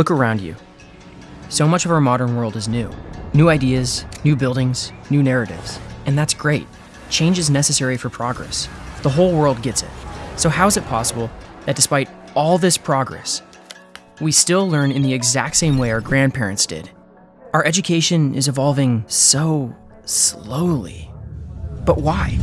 Look around you. So much of our modern world is new. New ideas, new buildings, new narratives. And that's great. Change is necessary for progress. The whole world gets it. So, how is it possible that despite all this progress, we still learn in the exact same way our grandparents did? Our education is evolving so slowly. But why?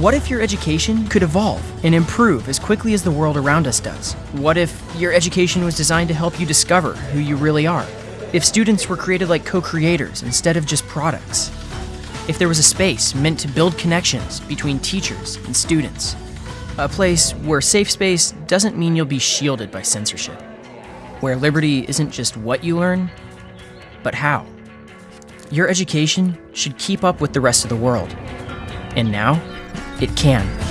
What if your education could evolve and improve as quickly as the world around us does? What if your education was designed to help you discover who you really are? If students were created like co creators instead of just products? If there was a space meant to build connections between teachers and students? A place where safe space doesn't mean you'll be shielded by censorship. Where liberty isn't just what you learn, but how. Your education should keep up with the rest of the world. And now, it can.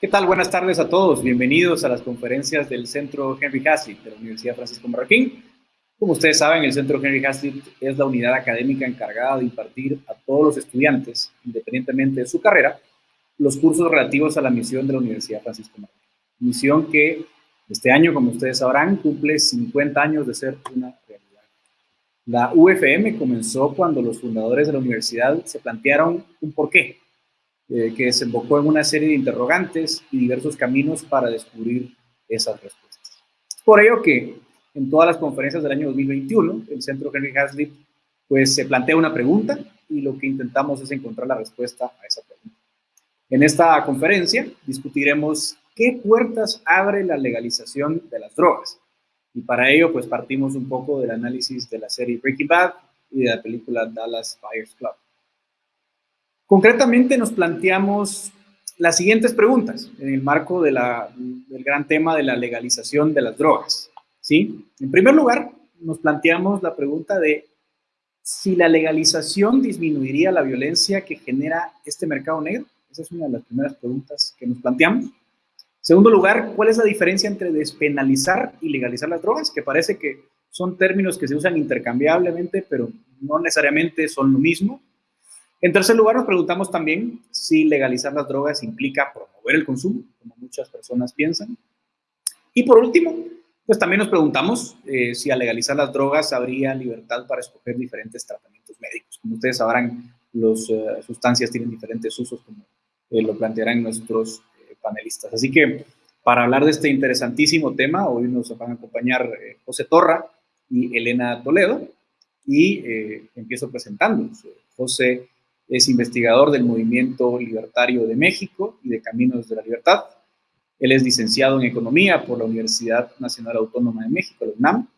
¿Qué tal? Buenas tardes a todos. Bienvenidos a las conferencias del Centro Henry Hazlitt de la Universidad Francisco Marroquín. Como ustedes saben, el Centro Henry Hazlitt es la unidad académica encargada de impartir a todos los estudiantes, independientemente de su carrera, los cursos relativos a la misión de la Universidad Francisco Marroquín. Misión que este año, como ustedes sabrán, cumple 50 años de ser una realidad. La UFM comenzó cuando los fundadores de la universidad se plantearon un porqué eh, que desembocó en una serie de interrogantes y diversos caminos para descubrir esas respuestas. Por ello que en todas las conferencias del año 2021, el Centro Henry Hazlitt pues se plantea una pregunta y lo que intentamos es encontrar la respuesta a esa pregunta. En esta conferencia discutiremos qué puertas abre la legalización de las drogas. Y para ello pues partimos un poco del análisis de la serie Breaking Bad y de la película Dallas Buyers Club. Concretamente nos planteamos las siguientes preguntas en el marco del gran tema de la legalización de las drogas. ¿sí? En primer lugar, nos planteamos la pregunta de si la legalización disminuiría la violencia que genera este mercado negro. Esa es una de las primeras preguntas que nos planteamos. En segundo lugar, ¿cuál es la diferencia entre despenalizar y legalizar las drogas? Que parece que son términos que se usan intercambiablemente, pero no necesariamente son lo mismo. En tercer lugar, nos preguntamos también si legalizar las drogas implica promover el consumo, como muchas personas piensan. Y por último, pues también nos preguntamos eh, si al legalizar las drogas habría libertad para escoger diferentes tratamientos médicos. Como ustedes sabrán, las eh, sustancias tienen diferentes usos, como eh, lo plantearán nuestros panelistas. Así que para hablar de este interesantísimo tema, hoy nos van a acompañar José Torra y Elena Toledo. Y empiezo presentándonos. José es investigador del Movimiento Libertario de México y de Caminos de la Libertad. Él es licenciado en Economía por la Universidad Nacional Autónoma de México, la UNAM,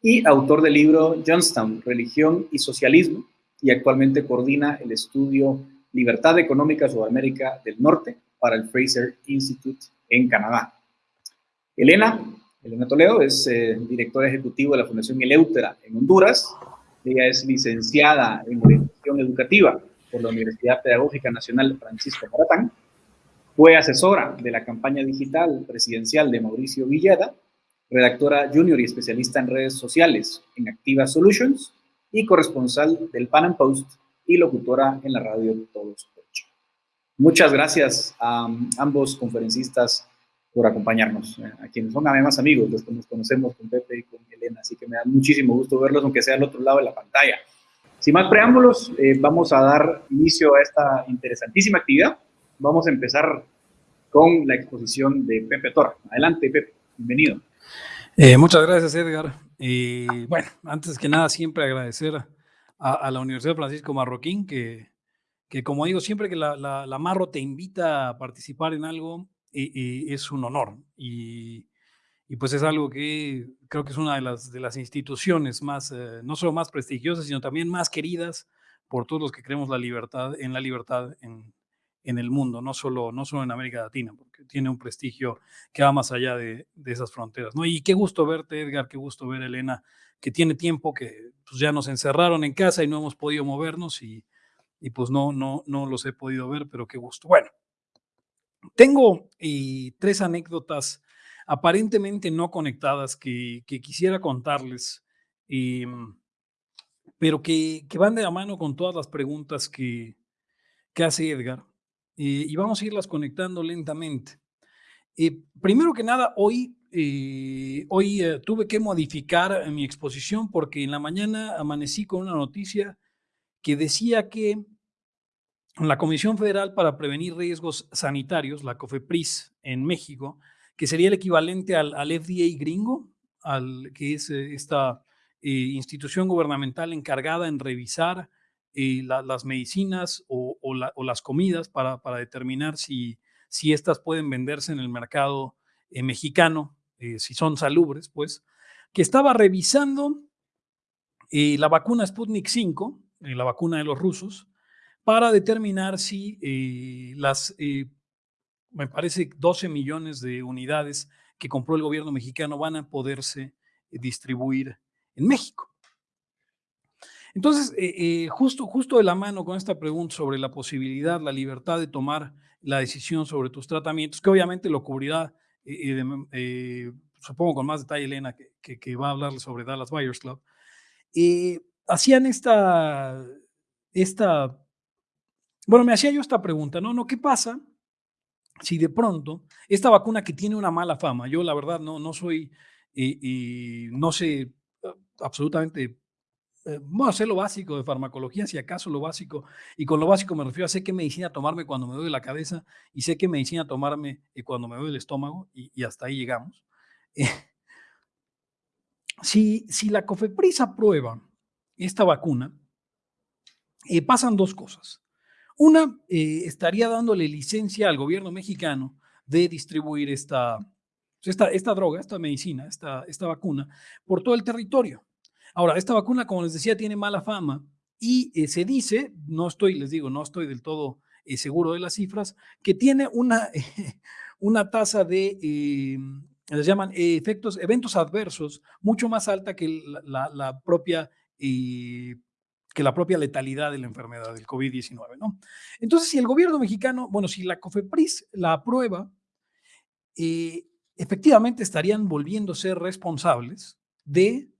y autor del libro Johnstown, Religión y Socialismo, y actualmente coordina el estudio Libertad Económica sobre América del Norte para el Fraser Institute en Canadá. Elena, Elena Toledo, es eh, directora ejecutiva de la Fundación Eleutera en Honduras. Ella es licenciada en orientación educativa por la Universidad Pedagógica Nacional Francisco Maratán, fue asesora de la campaña digital presidencial de Mauricio Villeda, redactora junior y especialista en redes sociales en Activa Solutions y corresponsal del Pan Am Post y locutora en la radio Todos Ocho. Muchas gracias a ambos conferencistas por acompañarnos, eh, a quienes son además amigos, los que nos conocemos con Pepe y con Elena, así que me da muchísimo gusto verlos, aunque sea al otro lado de la pantalla. Sin más preámbulos, eh, vamos a dar inicio a esta interesantísima actividad. Vamos a empezar con la exposición de Pepe Torre. Adelante, Pepe. Bienvenido. Eh, muchas gracias, Edgar. Y bueno, antes que nada, siempre agradecer a, la Universidad Francisco Marroquín, que, que como digo, siempre que la, la, Marro te invita a participar en algo, y, es un honor. Y, y pues es algo que creo que es una de las, de las instituciones más, eh, no solo más prestigiosas, sino también más queridas por todos los que creemos la libertad, en la libertad en, en el mundo, no solo, no solo en América Latina, porque tiene un prestigio que va más allá de, de, esas fronteras. ¿no? Y qué gusto verte, Edgar, qué gusto ver, Elena, que tiene tiempo que pues, ya nos encerraron en casa y no hemos podido movernos y, y pues no, no, no los he podido ver, pero qué gusto. Bueno, tengo tres anécdotas aparentemente no conectadas que, quisiera contarles, em, pero que, van de la mano con todas las preguntas que, hace Edgar. Eh, y vamos a irlas conectando lentamente. Eh, primero que nada, hoy, hoy tuve que modificar mi exposición porque en la mañana amanecí con una noticia que decía que la Comisión Federal para Prevenir Riesgos Sanitarios, la COFEPRIS en México, que sería el equivalente al, FDA gringo, al, que es eh, esta eh, institución gubernamental encargada en revisar eh, las medicinas o, las comidas para, determinar si, si estas pueden venderse en el mercado mexicano, si son salubres, pues, que estaba revisando la vacuna Sputnik 5, la vacuna de los rusos, para determinar si las, me parece, 12 millones de unidades que compró el gobierno mexicano van a poderse eh, distribuir en México. Entonces, justo, justo de la mano con esta pregunta sobre la posibilidad, la libertad de tomar la decisión sobre tus tratamientos, que obviamente lo cubrirá, supongo con más detalle Elena, que, que, va a hablar sobre Dallas Buyers Club, hacían esta, esta bueno, me hacía yo esta pregunta, ¿no? ¿No qué pasa si de pronto esta vacuna que tiene una mala fama, yo la verdad no, no soy, y, no sé absolutamente, eh, bueno, sé lo básico de farmacología, si acaso lo básico, y con lo básico me refiero a sé qué medicina tomarme cuando me duele la cabeza y sé qué medicina tomarme eh, cuando me duele el estómago, y, hasta ahí llegamos. si, si la COFEPRIS aprueba esta vacuna, eh, pasan dos cosas. Una, eh, estaría dándole licencia al gobierno mexicano de distribuir esta, esta, esta droga, esta medicina, esta, esta vacuna, por todo el territorio. Ahora, esta vacuna, como les decía, tiene mala fama y eh, se dice, no estoy, les digo, no estoy del todo eh, seguro de las cifras, que tiene una, una tasa de, les llaman efectos, eventos adversos mucho más alta que la, la propia que la propia letalidad de la enfermedad del COVID-19, ¿no? Entonces, si el gobierno mexicano, bueno, si la COFEPRIS la aprueba, eh, efectivamente estarían volviendo a ser responsables de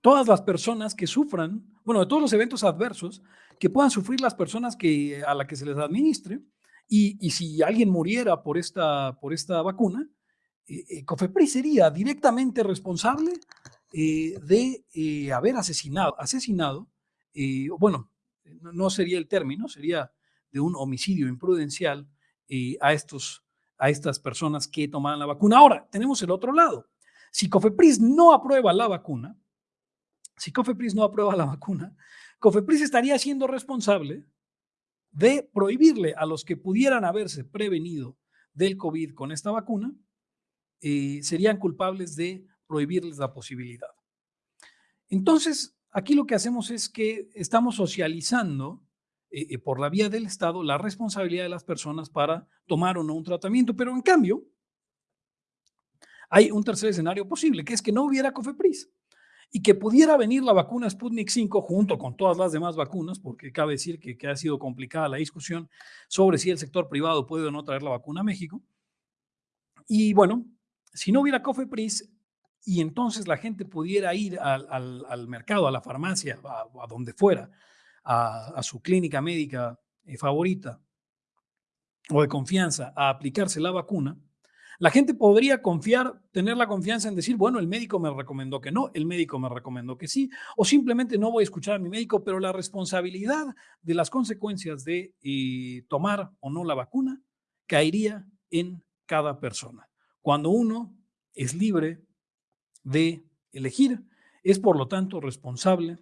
todas las personas que sufran, bueno, de todos los eventos adversos que puedan sufrir las personas que, a las que se les administre, y, si alguien muriera por esta, por esta vacuna, eh, eh, COFEPRIS sería directamente responsable eh, de eh, haber asesinado, asesinado, eh, bueno, no sería el término, sería de un homicidio imprudencial a, estos, a estas personas que tomaban la vacuna. Ahora, tenemos el otro lado. Si Cofepris no aprueba la vacuna, si Cofepris no aprueba la vacuna, Cofepris estaría siendo responsable de prohibirle a los que pudieran haberse prevenido del COVID con esta vacuna, serían culpables de prohibirles la posibilidad. Entonces, aquí lo que hacemos es que estamos socializando eh, eh, por la vía del Estado la responsabilidad de las personas para tomar o no un tratamiento, pero en cambio, hay un tercer escenario posible, que es que no hubiera COFEPRIS y que pudiera venir la vacuna Sputnik 5 junto con todas las demás vacunas, porque cabe decir que, que, ha sido complicada la discusión sobre si el sector privado puede o no traer la vacuna a México. Y bueno, si no hubiera COFEPRIS, y entonces la gente pudiera ir al, mercado, a la farmacia, a, donde fuera, a, su clínica médica eh, favorita o de confianza a aplicarse la vacuna, la gente podría confiar, tener la confianza en decir, bueno, el médico me recomendó que no, el médico me recomendó que sí, o simplemente no voy a escuchar a mi médico, pero la responsabilidad de las consecuencias de eh, tomar o no la vacuna caería en cada persona. Cuando uno es libre de elegir, es por lo tanto responsable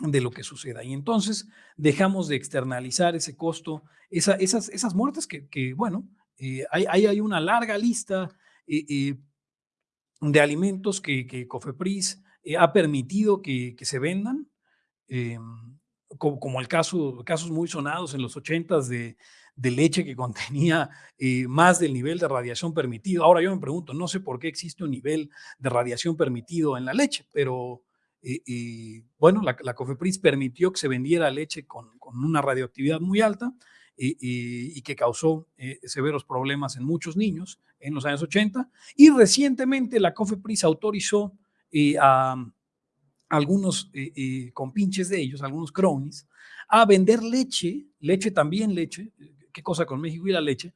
de lo que suceda. Y entonces dejamos de externalizar ese costo, esas, esas muertes que, bueno, eh, hay, hay, una larga lista eh, eh, de alimentos que, que Cofepris ha permitido que, se vendan, como, el caso, casos muy sonados en los ochentas de, de leche que contenía eh, más del nivel de radiación permitido. Ahora yo me pregunto, no sé por qué existe un nivel de radiación permitido en la leche, pero y, bueno, la, COFEPRIS permitió que se vendiera leche con, una radioactividad muy alta y, que causó eh, severos problemas en muchos niños en los años 80. Y recientemente la COFEPRIS autorizó eh, a algunos eh, compinches de ellos, algunos cronies, a vender leche, leche también leche, qué cosa con México y la leche,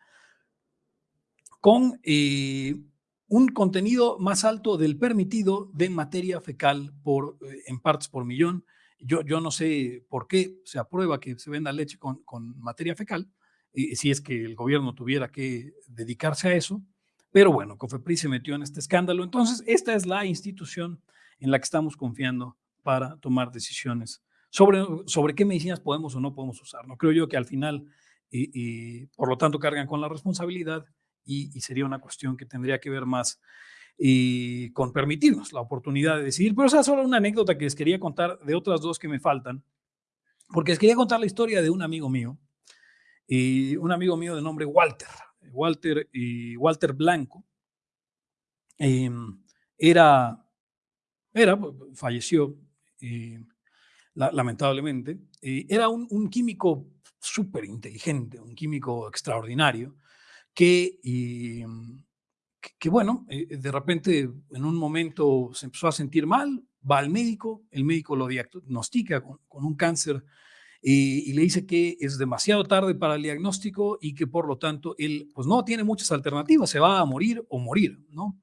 con un contenido más alto del permitido de materia fecal por, eh, en partes por millón. Yo, yo no sé por qué se aprueba que se venda leche con, con materia fecal, y si es que el gobierno tuviera que dedicarse a eso. Pero bueno, COFEPRIS se metió en este escándalo. Entonces, esta es la institución en la que estamos confiando para tomar decisiones sobre, sobre qué medicinas podemos o no podemos usar. No creo yo que al final, y por lo tanto, cargan con la responsabilidad y, sería una cuestión que tendría que ver más y con permitirnos la oportunidad de decidir. Pero esa es solo una anécdota que les quería contar de otras dos que me faltan, porque les quería contar la historia de un amigo mío, y un amigo mío de nombre Walter, Walter, y Walter Blanco. Em, era, era, falleció eh, lamentablemente, era un, un químico súper inteligente, un químico extraordinario, que, mm, que, bueno, eh, de repente en un momento se empezó a sentir mal, va al médico, el médico lo diagnostica con, un cáncer y, le dice que es demasiado tarde para el diagnóstico y que por lo tanto él pues no tiene muchas alternativas, se va a morir o morir, ¿no?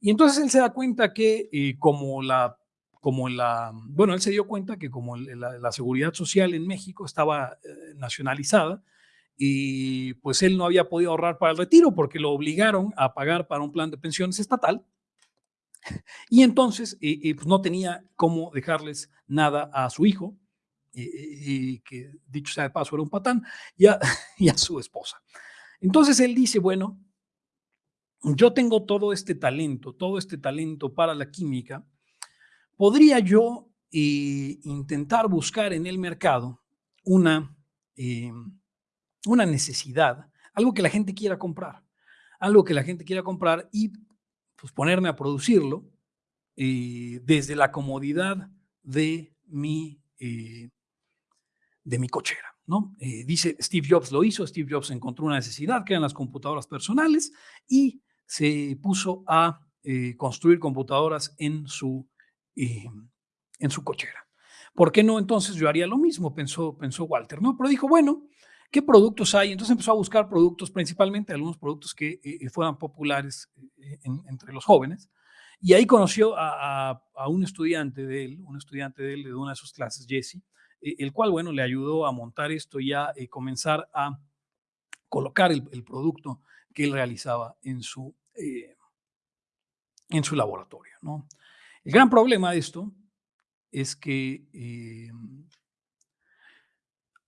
Y entonces él se da cuenta que eh, como la, como la, bueno, él se dio cuenta que como la, seguridad social en México estaba eh, nacionalizada, y pues él no había podido ahorrar para el retiro porque lo obligaron a pagar para un plan de pensiones estatal y entonces pues no tenía cómo dejarles nada a su hijo, y, que dicho sea de paso era un patán, y a, y a su esposa. Entonces él dice, bueno, yo tengo todo este talento, todo este talento para la química, podría yo eh, intentar buscar en el mercado una... Eh, una necesidad, algo que la gente quiera comprar, algo que la gente quiera comprar y pues ponerme a producirlo eh, desde la comodidad de mi, de mi cochera. ¿no? Dice Steve Jobs lo hizo, Steve Jobs encontró una necesidad que eran las computadoras personales y se puso a construir computadoras en su, en su cochera. ¿Por qué no entonces yo haría lo mismo? Pensó, pensó Walter, ¿no? Pero dijo, bueno, ¿Qué productos hay? Entonces empezó a buscar productos, principalmente algunos productos que eh, eh, fueran populares eh, entre los jóvenes. Y ahí conoció a, un estudiante de él, un estudiante de él de una de sus clases, Jesse, el cual, bueno, le ayudó a montar esto y a comenzar a colocar el, producto que él realizaba en su, en su laboratorio. ¿no? El gran problema de esto es que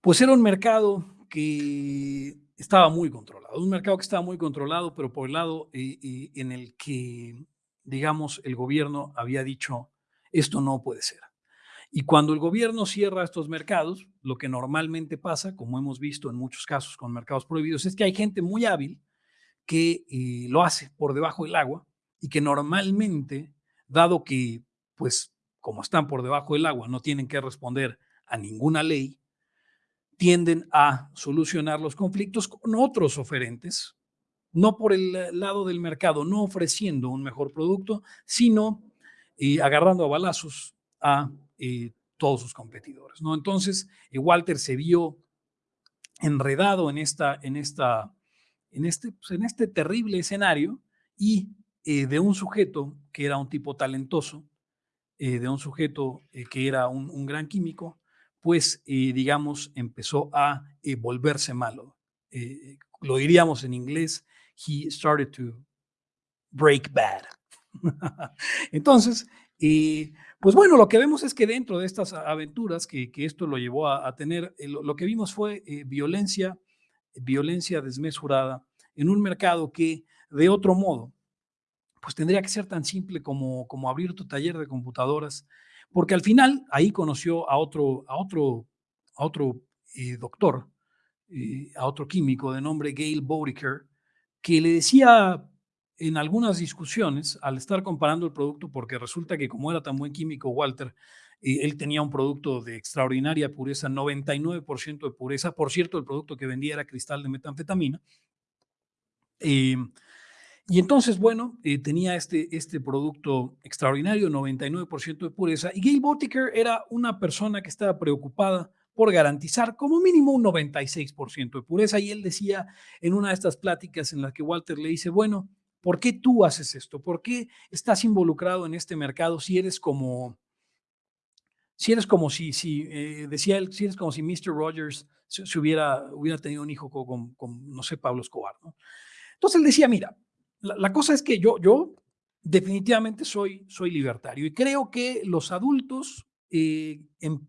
pues era un mercado que estaba muy controlado, un mercado que estaba muy controlado, pero por el lado eh, eh, en el que, digamos, el gobierno había dicho, esto no puede ser. Y cuando el gobierno cierra estos mercados, lo que normalmente pasa, como hemos visto en muchos casos con mercados prohibidos, es que hay gente muy hábil que eh, lo hace por debajo del agua y que normalmente, dado que, pues, como están por debajo del agua, no tienen que responder a ninguna ley, tienden a solucionar los conflictos con otros oferentes, no por el lado del mercado, no ofreciendo un mejor producto, sino eh, agarrando a balazos a eh, todos sus competidores. ¿no? Entonces, eh, Walter se vio enredado en, esta, en, esta, en, este, pues, en este terrible escenario y de un sujeto que era un tipo talentoso, de un sujeto que era un gran químico, pues, digamos, empezó a eh, volverse malo. Eh, lo diríamos en inglés, he started to break bad. Entonces, pues bueno, lo que vemos es que dentro de estas aventuras que, esto lo llevó a, tener, lo, que vimos fue violencia, violencia desmesurada en un mercado que de otro modo, pues tendría que ser tan simple como, como abrir tu taller de computadoras porque al final ahí conoció a otro, a otro, a otro eh, doctor, eh, a otro químico de nombre Gail Bodiker, que le decía en algunas discusiones, al estar comparando el producto, porque resulta que como era tan buen químico Walter, eh, él tenía un producto de extraordinaria pureza, 99% de pureza. Por cierto, el producto que vendía era cristal de metanfetamina. Y entonces, bueno, eh, tenía este, este producto extraordinario, 99% de pureza. Y Gail Botiker era una persona que estaba preocupada por garantizar como mínimo un 96% de pureza. Y él decía en una de estas pláticas en las que Walter le dice, bueno, ¿por qué tú haces esto? ¿Por qué estás involucrado en este mercado si eres como, si eres como si, si eh, decía él, si eres como si Mr. Rogers se, hubiera, hubiera tenido un hijo con, con, no sé, Pablo Escobar, ¿no? Entonces él decía, mira, la, cosa es que yo, yo definitivamente soy, soy libertario y creo que los adultos eh, en,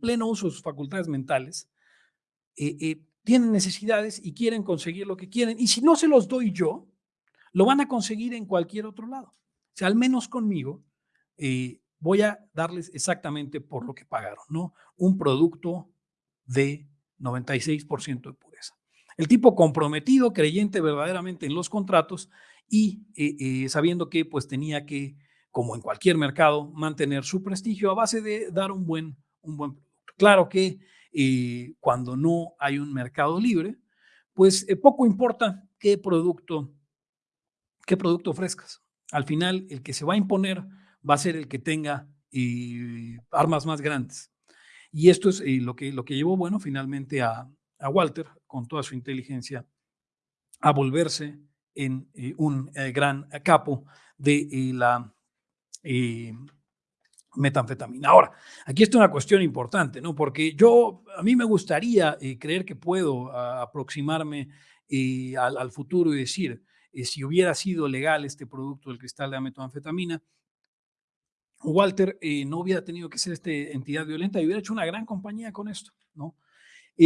pleno uso de sus facultades mentales eh, eh, tienen necesidades y quieren conseguir lo que quieren. Y si no se los doy yo, lo van a conseguir en cualquier otro lado. O sea, al menos conmigo, voy a darles exactamente por lo que pagaron, ¿no? Un producto de 96% de pureza. El tipo comprometido, creyente verdaderamente en los contratos y eh, eh, sabiendo que pues tenía que, como en cualquier mercado, mantener su prestigio a base de dar un buen, un buen producto. Claro que eh, cuando no hay un mercado libre, pues poco importa qué producto, qué producto ofrezcas. Al final, el que se va a imponer va a ser el que tenga armas más grandes. Y esto es lo, que, lo que llevó, bueno, finalmente a, a Walter, con toda su inteligencia, a volverse en eh, un eh, gran capo de eh, la metanfetamina. Ahora, aquí está una cuestión importante, ¿no? Porque yo, a mí me gustaría creer que puedo aproximarme al, al, futuro y decir, si hubiera sido legal este producto del cristal de metanfetamina, Walter no hubiera tenido que ser esta entidad violenta y hubiera hecho una gran compañía con esto, ¿no?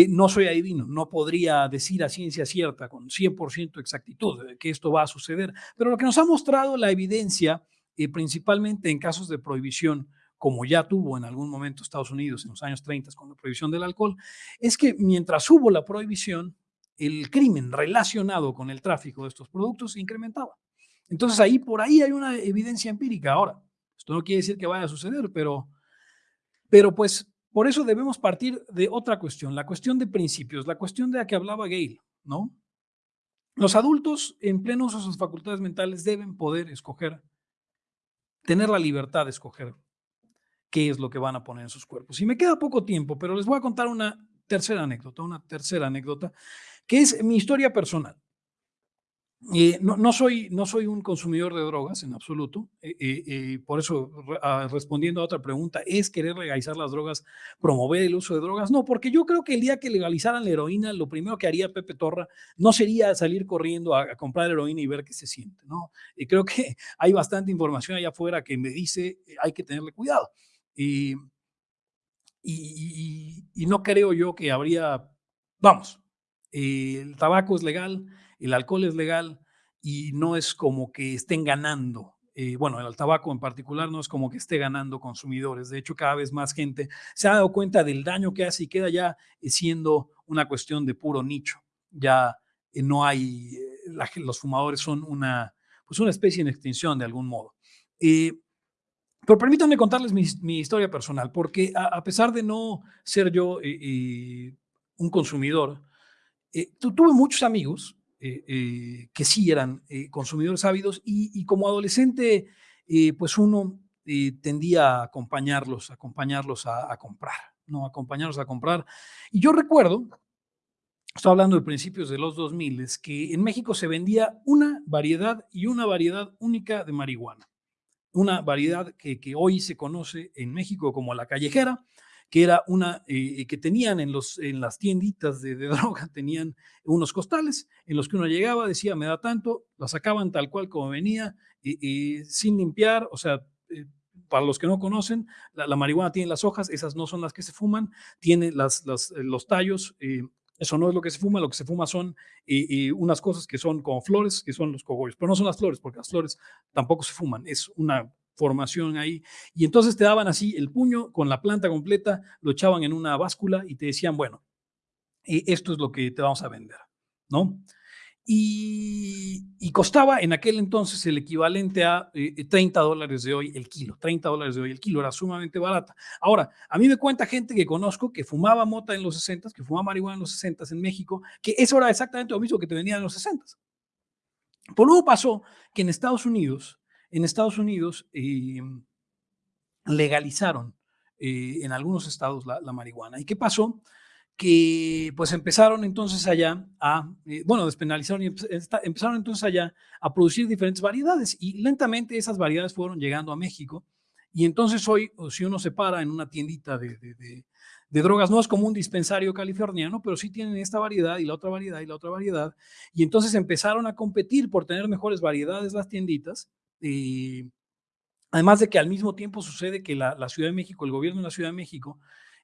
No soy adivino, no podría decir a ciencia cierta con 100% exactitud que esto va a suceder, pero lo que nos ha mostrado la evidencia, eh, principalmente en casos de prohibición, como ya tuvo en algún momento Estados Unidos en los años 30 con la prohibición del alcohol, es que mientras hubo la prohibición, el crimen relacionado con el tráfico de estos productos se incrementaba. Entonces ahí por ahí hay una evidencia empírica. Ahora, esto no quiere decir que vaya a suceder, pero, pero pues por eso debemos partir de otra cuestión, la cuestión de principios, la cuestión de la que hablaba Gale, ¿no? Los adultos en pleno uso de sus facultades mentales deben poder escoger, tener la libertad de escoger qué es lo que van a poner en sus cuerpos. Y me queda poco tiempo, pero les voy a contar una tercera anécdota, una tercera anécdota, que es mi historia personal. Eh, no, soy, no soy un consumidor de drogas en absoluto, eh, eh, por eso ah, respondiendo a otra pregunta, ¿es querer legalizar las drogas, promover el uso de drogas? No, porque yo creo que el día que legalizaran la heroína, lo primero que haría Pepe Torra no sería salir corriendo a, comprar heroína y ver qué se siente, ¿no? Y creo que hay bastante información allá afuera que me dice hay que tenerle cuidado. y, y no creo yo que habría, vamos, el tabaco es legal, el alcohol es legal y no es como que estén ganando. Eh, bueno, el tabaco en particular no es como que esté ganando consumidores. De hecho, cada vez más gente se ha dado cuenta del daño que hace y queda ya eh, siendo una cuestión de puro nicho. Ya eh, no hay, los fumadores son una, pues una especie en extinción de algún modo. pero permítanme contarles mi, historia personal, porque a, pesar de no ser yo un consumidor, tuve muchos amigos eh, eh, que sí eran eh, consumidores ávidos y, como adolescente, pues uno tendía a acompañarlos, acompañarlos a, comprar, ¿no? Acompañarlos a comprar. Y yo recuerdo, estoy hablando de principios de los 2000, que en México se vendía una variedad y una variedad única de marihuana. Una variedad que hoy se conoce en México como la callejera, que era una, eh, que tenían en, los, en las tienditas de, droga, tenían unos costales en los que uno llegaba, decía, me da tanto, la sacaban tal cual como venía, y, sin limpiar, o sea, eh, para los que no conocen, la, marihuana tiene las hojas, esas no son las que se fuman, tiene las, eh, los tallos, eso no es lo que se fuma, lo que se fuma son unas cosas que son como flores, que son los cogollos, pero no son las flores, porque las flores tampoco se fuman, es una formación ahí. Y entonces te daban así el puño con la planta completa, lo echaban en una báscula y te decían, bueno, esto es lo que te vamos a vender, ¿no? y, costaba en aquel entonces el equivalente a 30 eh, dólares de hoy el kilo. 30 dólares de hoy el kilo era sumamente barata. Ahora, a mí me cuenta gente que conozco que fumaba mota en los 60, que fumaba marihuana en los 60 en México, que eso era exactamente lo mismo que te vendían en los 60. Por luego pasó que en Estados Unidos, en Estados Unidos em, legalizaron eh, en algunos estados la, la marihuana. ¿Y qué pasó? que pues empezaron entonces allá a, eh, bueno, despenalizaron y empezaron entonces allá a producir diferentes variedades y lentamente esas variedades fueron llegando a México y entonces hoy, si uno se para en una tiendita de, de, de, drogas, no es como un dispensario californiano, pero sí tienen esta variedad y la otra variedad y la otra variedad y entonces empezaron a competir por tener mejores variedades las tienditas. Además de que al mismo tiempo sucede que la, la Ciudad de México, el gobierno de la Ciudad de México,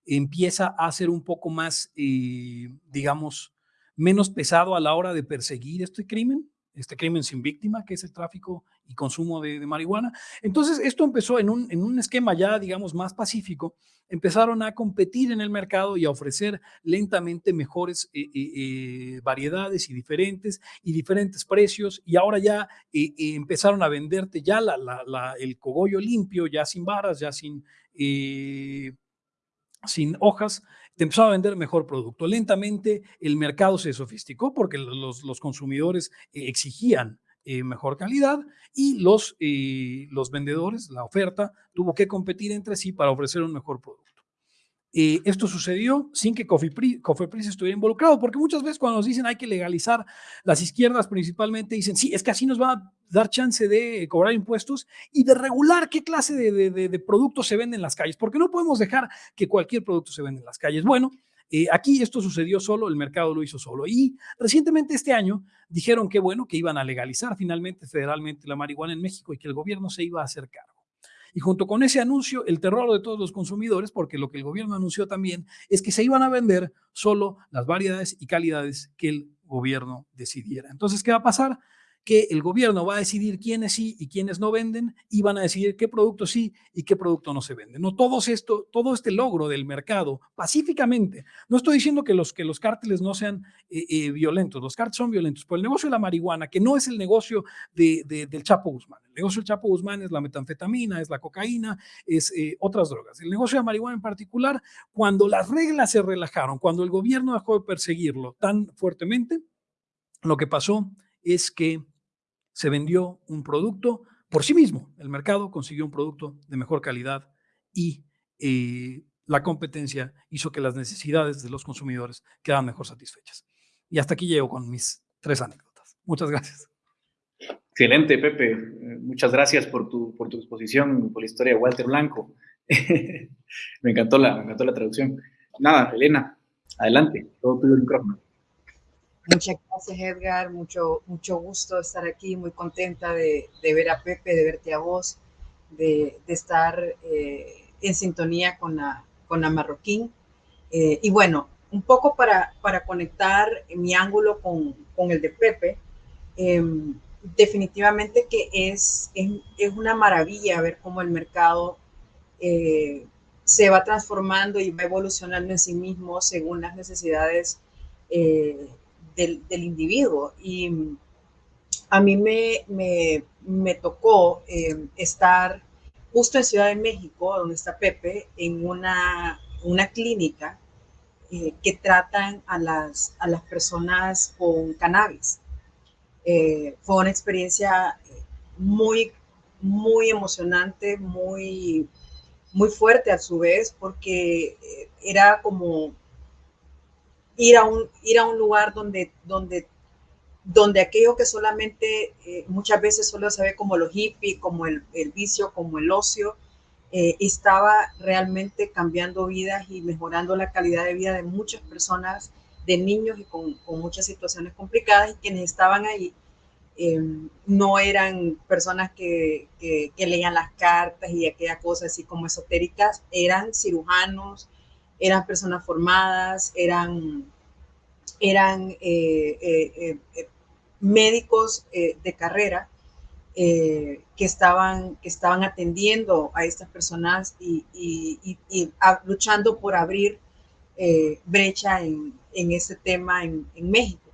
empieza a ser un poco más, eh, digamos, menos pesado a la hora de perseguir este crimen, este crimen sin víctima, que es el tráfico y consumo de, marihuana. Entonces, esto empezó en un, en un, esquema ya, digamos, más pacífico. Empezaron a competir en el mercado y a ofrecer lentamente mejores eh, eh, variedades y diferentes y diferentes precios. Y ahora ya empezaron a venderte ya el cogollo limpio, ya sin varas, ya sin sin hojas, te empezó a vender mejor producto. Lentamente el mercado se sofisticó porque los, los consumidores eh, exigían eh, mejor calidad y los, eh, los vendedores, la oferta, tuvo que competir entre sí para ofrecer un mejor producto. Eh, esto sucedió sin que Cofepris estuviera involucrado, porque muchas veces cuando nos dicen hay que legalizar, las izquierdas principalmente dicen, sí, es que así nos va a dar chance de cobrar impuestos y de regular qué clase de, productos se venden en las calles, porque no podemos dejar que cualquier producto se venda en las calles. Bueno, eh, aquí esto sucedió solo, el mercado lo hizo solo. Y recientemente este año dijeron que bueno, que iban a legalizar finalmente federalmente la marihuana en México y que el gobierno se iba a hacer cargo. Y junto con ese anuncio, el terror de todos los consumidores, porque lo que el gobierno anunció también es que se iban a vender solo las variedades y calidades que el gobierno decidiera. Entonces, ¿qué va a pasar? Que el gobierno va a decidir quiénes sí y quiénes no venden y van a decidir qué producto sí y qué producto no se vende. No todo esto, todo este logro del mercado pacíficamente. No estoy diciendo que los que los cárteles no sean eh, eh, violentos, los cárteles son violentos, pero el negocio de la marihuana, que no es el negocio de, del Chapo Guzmán. El negocio del Chapo Guzmán es la metanfetamina, es la cocaína, es eh, otras drogas. El negocio de la marihuana en particular, cuando las reglas se relajaron, cuando el gobierno dejó de perseguirlo tan fuertemente, lo que pasó es que se vendió un producto por sí mismo. El mercado consiguió un producto de mejor calidad y eh, la competencia hizo que las necesidades de los consumidores quedaran mejor satisfechas. Y hasta aquí llego con mis tres anécdotas. Muchas gracias. Excelente, Pepe. Eh, muchas gracias por tu, por tu exposición, por la historia de Walter Blanco. me, encantó la, me encantó la traducción. Nada, Elena, adelante, todo tuyo el micrófono. Muchas gracias, Edgar. Mucho, mucho gusto estar aquí. Muy contenta de, ver a Pepe, de verte a vos, de, estar eh, en sintonía con la, con la Marroquín. Eh, y bueno, un poco para, para conectar mi ángulo con, con el de Pepe, em, definitivamente que es, es, una maravilla ver cómo el mercado eh, se va transformando y va evolucionando en sí mismo según las necesidades del, individuo. Y a mí me, me, tocó eh, estar justo en Ciudad de México, donde está Pepe, en una, una clínica eh, que tratan a las, a las personas con cannabis. Eh, fue una experiencia muy, muy emocionante, muy, muy fuerte a su vez, porque era como ir a un, ir a un lugar donde, donde, donde aquello que solamente eh, muchas veces solo se ve como lo hippie, como el, el vicio, como el ocio, eh, estaba realmente cambiando vidas y mejorando la calidad de vida de muchas personas, de niños y con, muchas situaciones complicadas y quienes estaban ahí em, no eran personas que, que, que, leían las cartas y aquella cosa así como esotéricas, eran cirujanos, eran personas formadas, eran, eran eh, eh, eh, médicos de carrera que, estaban, que estaban atendiendo a estas personas y, luchando por abrir brecha en, en ese tema en, México.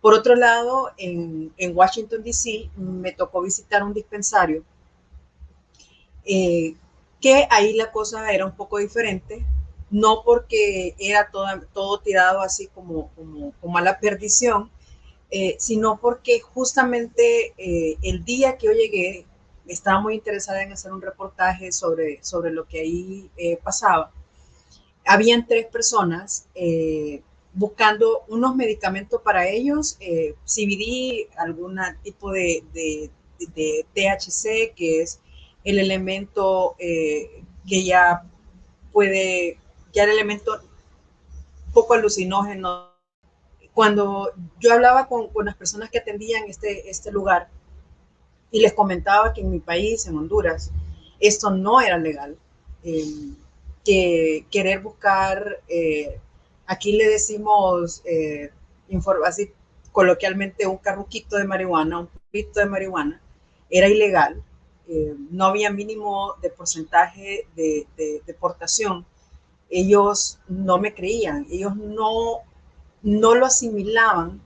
Por otro lado, en, en Washington, D.C., me tocó visitar un dispensario que ahí la cosa era un poco diferente, no porque era todo, todo tirado así como, como, como a la perdición, eh, sino porque justamente eh, el día que yo llegué, estaba muy interesada en hacer un reportaje sobre, sobre lo que ahí pasaba. Habían tres personas buscando unos medicamentos para ellos, eh, CBD, algún tipo de, THC, que es el elemento eh, que ya puede, ya el elemento poco alucinógeno. Cuando yo hablaba con, con las personas que atendían este, este lugar y les comentaba que en mi país, en Honduras, esto no era legal, eh, que querer buscar eh, Aquí le decimos, eh, así coloquialmente, un carruquito de marihuana, un pito de marihuana, era ilegal. Eh, no había mínimo de porcentaje de, deportación. Ellos no me creían, ellos no, no lo asimilaban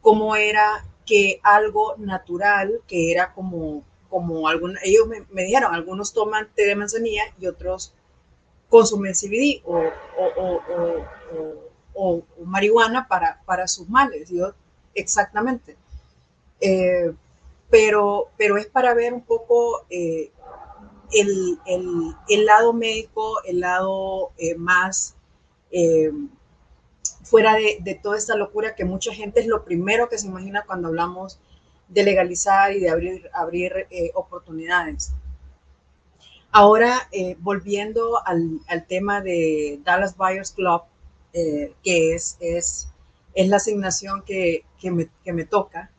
como era que algo natural, que era como, como algún, ellos me, dijeron, algunos toman té de manzanilla y otros consumen CBD o, o, marihuana para, para sus males. Yo, exactamente. Eh, pero, pero es para ver un poco eh, el, el, el, lado médico, el lado eh, más fuera de, de, toda esta locura que mucha gente es lo primero que se imagina cuando hablamos de legalizar y de abrir, abrir oportunidades. Ahora, eh, volviendo al, al, tema de Dallas Buyers Club, eh, que es, es, es, la asignación que, que, me, que me, toca,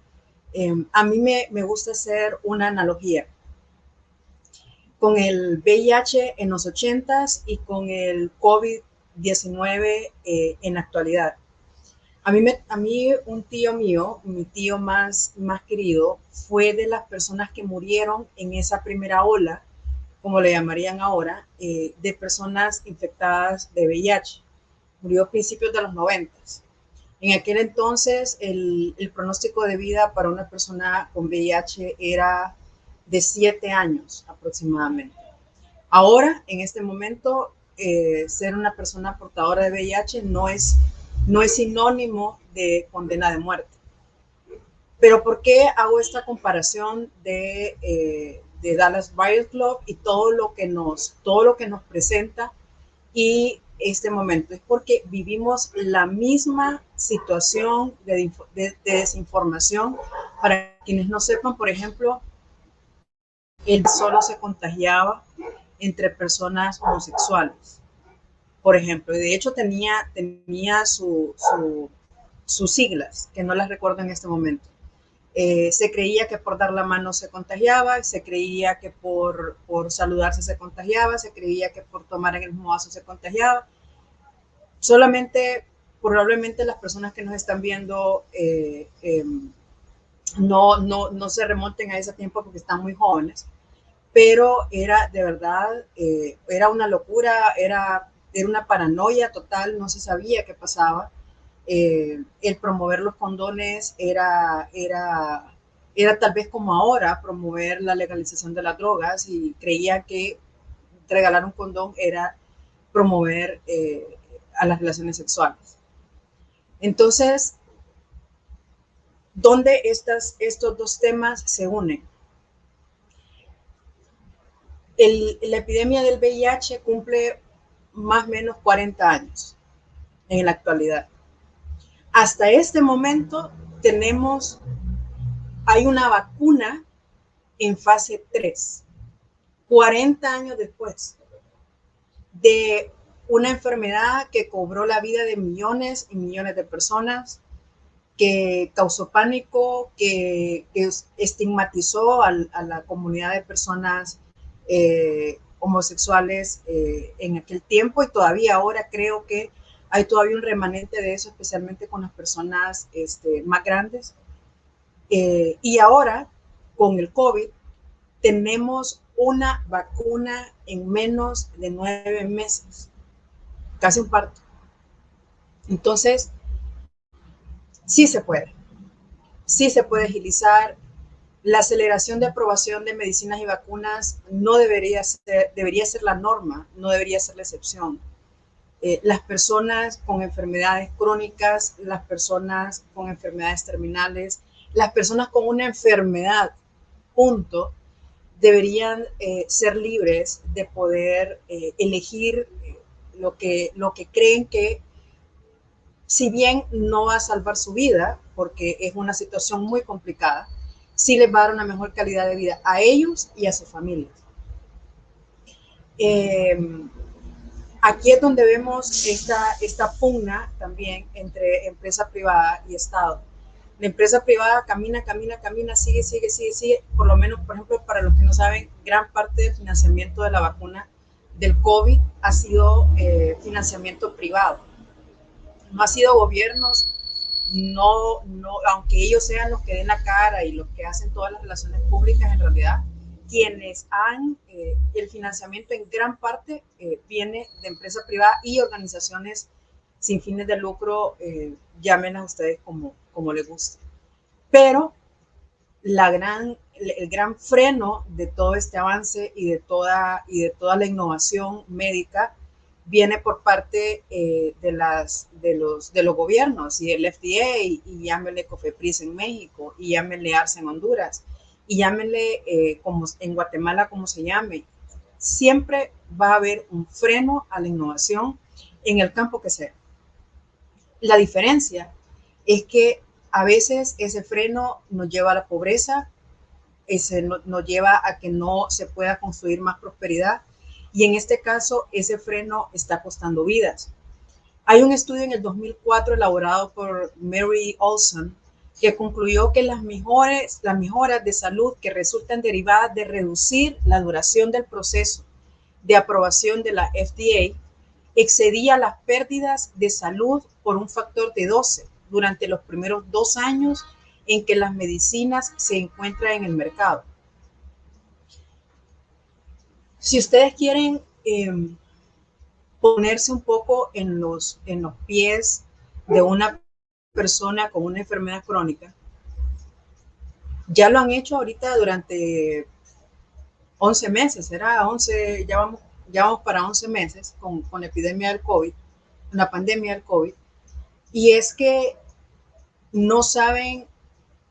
eh, a mí me, me, gusta hacer una analogía con el VIH en los 80s y con el COVID-19 en la actualidad. A mí, me, a mí un tío mío, mi tío más, más querido, fue de las personas que murieron en esa primera ola como le llamarían ahora, eh, de personas infectadas de VIH. Murió a principios de los 90. En aquel entonces, el, pronóstico de vida para una persona con VIH era de 7 años aproximadamente. Ahora, en este momento, eh, ser una persona portadora de VIH no es, no es sinónimo de condena de muerte. Pero ¿por qué hago esta comparación de, eh, de Dallas Buyers Club y todo lo que nos, todo lo que nos presenta y este momento. Es porque vivimos la misma situación de, de, desinformación. Para quienes no sepan, por ejemplo, él solo se contagiaba entre personas homosexuales. Por ejemplo, y de hecho tenía, tenía su, su, sus siglas, que no las recuerdo en este momento. Eh, se creía que por dar la mano se contagiaba, se creía que por, por saludarse se contagiaba, se creía que por tomar en el mismo vaso se contagiaba. Solamente, probablemente las personas que nos están viendo eh, em, no, no, no se remonten a ese tiempo porque están muy jóvenes, pero era de verdad, eh, era una locura, era, era una paranoia total, no se sabía qué pasaba. Eh, el promover los condones era, era, era tal vez como ahora promover la legalización de las drogas y creía que regalar un condón era promover eh, a las relaciones sexuales. Entonces, ¿dónde estas, estos dos temas se unen? La epidemia del VIH cumple más o menos 40 años en la actualidad. Hasta este momento tenemos, hay una vacuna en fase 3, 40 años después de una enfermedad que cobró la vida de millones y millones de personas, que causó pánico, que, estigmatizó a, la comunidad de personas eh, homosexuales eh, en aquel tiempo y todavía ahora creo que hay todavía un remanente de eso, especialmente con las personas este, más grandes. Eh, y ahora, con el COVID, tenemos una vacuna en menos de nueve meses, casi un parto. Entonces, sí se puede. sí se puede agilizar. La aceleración de aprobación de medicinas y vacunas no debería ser, debería ser la norma, no debería ser la excepción. Eh, las personas con enfermedades crónicas, las personas con enfermedades terminales, las personas con una enfermedad, punto, deberían eh, ser libres de poder eh, elegir lo que, lo que creen que, si bien no va a salvar su vida, porque es una situación muy complicada, sí les va a dar una mejor calidad de vida a ellos y a sus familias. Em, aquí es donde vemos esta, esta pugna también entre empresa privada y Estado. La empresa privada camina, camina, camina, sigue, sigue, sigue, sigue. Por lo menos, por ejemplo, para los que no saben, gran parte del financiamiento de la vacuna del COVID ha sido eh, financiamiento privado. No ha sido gobiernos, no, no, aunque ellos sean los que den la cara y los que hacen todas las relaciones públicas, en realidad, quienes han, eh, el financiamiento en gran parte eh, viene de empresa privada y organizaciones sin fines de lucro, llamen a ustedes como, como les guste. Pero la gran el gran freno de todo este avance y de toda, y de toda la innovación médica viene por parte eh, de, las, de, los, de los gobiernos y el FDA y, llámenle COFEPRIS en México y llámenle ARCE en Honduras y llámenle eh, como en Guatemala como se llame. Siempre va a haber un freno a la innovación en el campo que sea. La diferencia es que a veces ese freno nos lleva a la pobreza, ese nos lleva a que no se pueda construir más prosperidad y en este caso ese freno está costando vidas. Hay un estudio en el 2004 elaborado por Mary Olson que concluyó que las, mejores, las mejoras de salud que resultan derivadas de reducir la duración del proceso de aprobación de la FDA excedía las pérdidas de salud por un factor de 12 durante los primeros dos años en que las medicinas se encuentran en el mercado. Si ustedes quieren em, ponerse un poco en los, en los pies de una persona con una enfermedad crónica, ya lo han hecho ahorita durante 11 meses, será 11, ya vamos, ya vamos para 11 meses con, con la epidemia del COVID, la pandemia del COVID, y es que no saben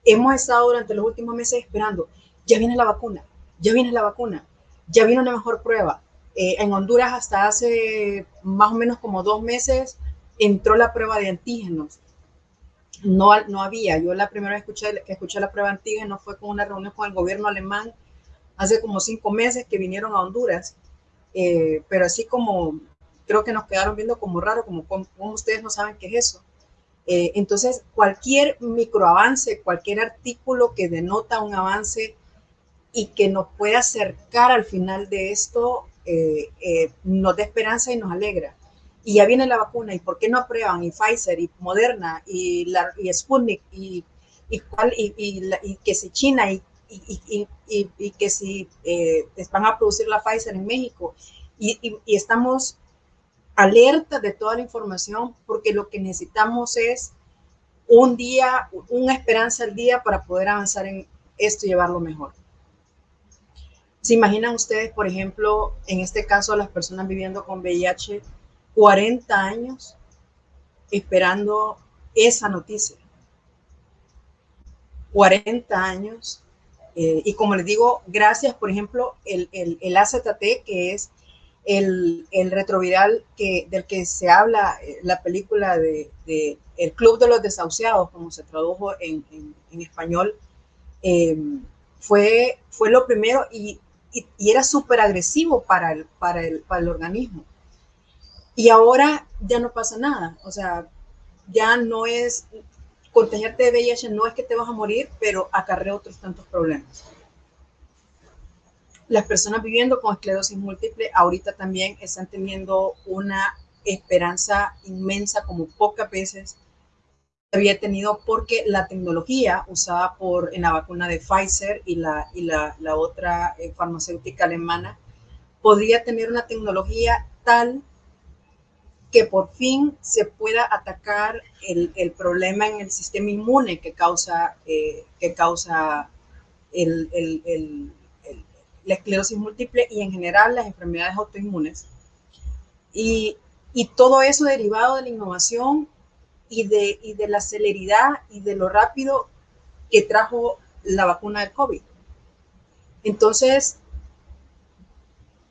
hemos estado durante los últimos meses esperando, ya viene la vacuna, ya viene la vacuna, ya viene una mejor prueba. Eh, en Honduras hasta hace más o menos como dos meses entró la prueba de antígenos. No, no había, yo la primera vez escuché, que escuché la prueba de antígenos fue con una reunión con el gobierno alemán hace como cinco meses que vinieron a Honduras, eh, pero así como creo que nos quedaron viendo como raro, como, como ustedes no saben qué es eso. Eh, entonces, cualquier microavance, cualquier artículo que denota un avance y que nos pueda acercar al final de esto, eh, eh, nos da esperanza y nos alegra. Y ya viene la vacuna, ¿y por qué no aprueban? Y Pfizer, y Moderna, y, la, y Sputnik, y, y, y, que si China, y, y, que si van a producir la Pfizer en México. y estamos alerta de toda la información porque lo que necesitamos es un día, una esperanza al día para poder avanzar en esto y llevarlo mejor. ¿Se imaginan ustedes, por ejemplo, en este caso, las personas viviendo con VIH, 40 años esperando esa noticia? 40 años. Eh, y como les digo, gracias, por ejemplo, el, el, el AZT, que es el, el retroviral que, del que se habla eh, la película de, El Club de los Desahuciados, como se tradujo en, en, español, em, fue, fue lo primero y, y, era súper agresivo para el, para, el, para el organismo. Y ahora ya no pasa nada, o sea, ya no es, contagiarte de VIH no es que te vas a morir, pero acarrea otros tantos problemas las personas viviendo con esclerosis múltiple ahorita también están teniendo una esperanza inmensa como pocas veces había tenido porque la tecnología usada por en la vacuna de Pfizer y la, y la, la otra eh, farmacéutica alemana podría tener una tecnología tal que por fin se pueda atacar el, el problema en el sistema inmune que causa, eh, que causa el, el, la esclerosis múltiple y en general las enfermedades autoinmunes. Y, y todo eso derivado de la innovación y de, y de la celeridad y de lo rápido que trajo la vacuna del COVID. Entonces,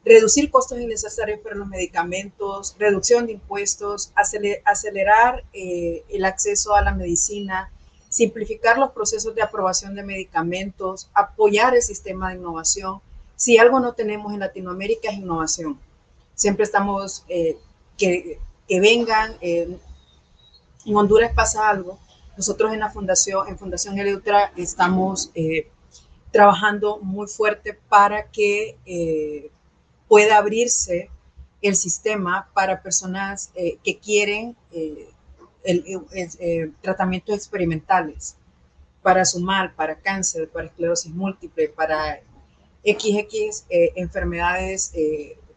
reducir costos innecesarios para los medicamentos, reducción de impuestos, acelerar eh, el acceso a la medicina, simplificar los procesos de aprobación de medicamentos, apoyar el sistema de innovación. Si algo no tenemos en Latinoamérica es innovación. Siempre estamos eh, que, que, vengan. Eh, en Honduras pasa algo. Nosotros en la fundación, en Fundación Eleutra, estamos trabajando muy fuerte para que pueda abrirse el sistema para personas eh, que quieren eh, eh, tratamientos experimentales para sumar, para cáncer, para esclerosis múltiple, para XX enfermedades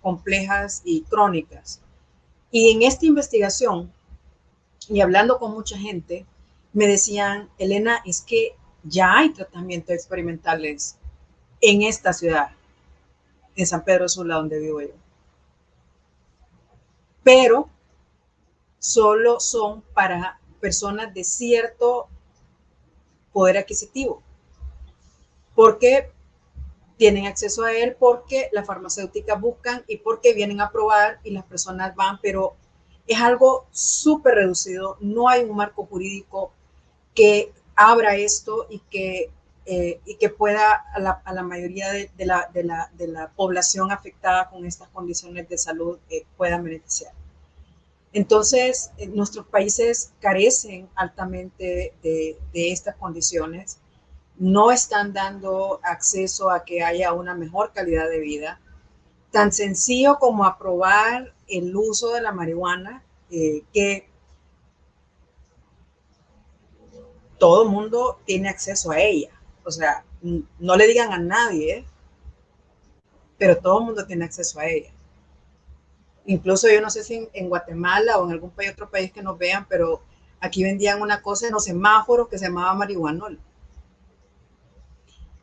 complejas y crónicas. Y en esta investigación, y hablando con mucha gente, me decían, Elena, es que ya hay tratamientos experimentales en esta ciudad en San Pedro Sula, donde vivo yo. Pero solo son para personas de cierto poder adquisitivo, porque tienen acceso a él, porque las farmacéuticas buscan y porque vienen a probar y las personas van, pero es algo súper reducido, no hay un marco jurídico que abra esto y que eh, y que pueda a la, mayoría de, la, de, la, de, la, población afectada con estas condiciones de salud eh, puedan beneficiar. Entonces, eh, nuestros países carecen altamente de estas condiciones, no están dando acceso a que haya una mejor calidad de vida. Tan sencillo como aprobar el uso de la marihuana, que todo mundo tiene acceso a ella. O sea, no le digan a nadie, pero todo el mundo tiene acceso a ella. Incluso yo no sé si en, Guatemala o en algún país, otro país que nos vean, pero aquí vendían una cosa en los semáforos que se llamaba marihuanol.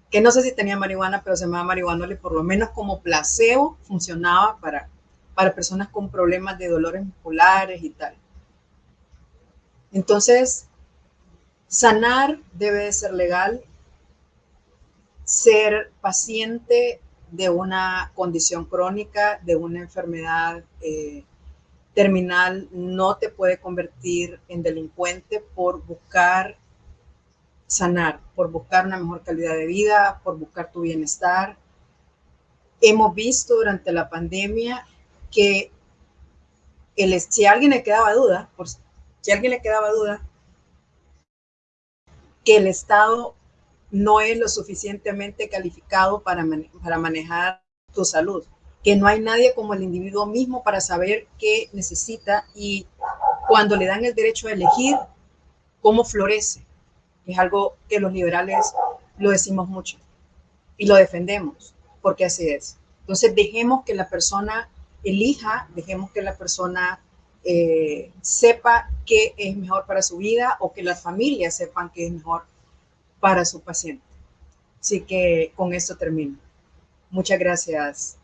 Que no sé si tenía marihuana, pero se llamaba marihuanol y por lo menos como placebo funcionaba para, para personas con problemas de dolores musculares y tal. Entonces, sanar debe de ser legal ser paciente de una condición crónica, de una enfermedad eh, terminal, no te puede convertir en delincuente por buscar sanar, por buscar una mejor calidad de vida, por buscar tu bienestar. Hemos visto durante la pandemia que el, si alguien le quedaba duda, si alguien le quedaba duda, que el Estado no es lo suficientemente calificado para, para manejar tu salud, que no hay nadie como el individuo mismo para saber qué necesita y cuando le dan el derecho a elegir, cómo florece. Es algo que los liberales lo decimos mucho y lo defendemos, porque así es. Entonces dejemos que la persona elija, dejemos que la persona eh, sepa qué es mejor para su vida o que las familias sepan qué es mejor para su paciente. Así que con esto termino. Muchas gracias,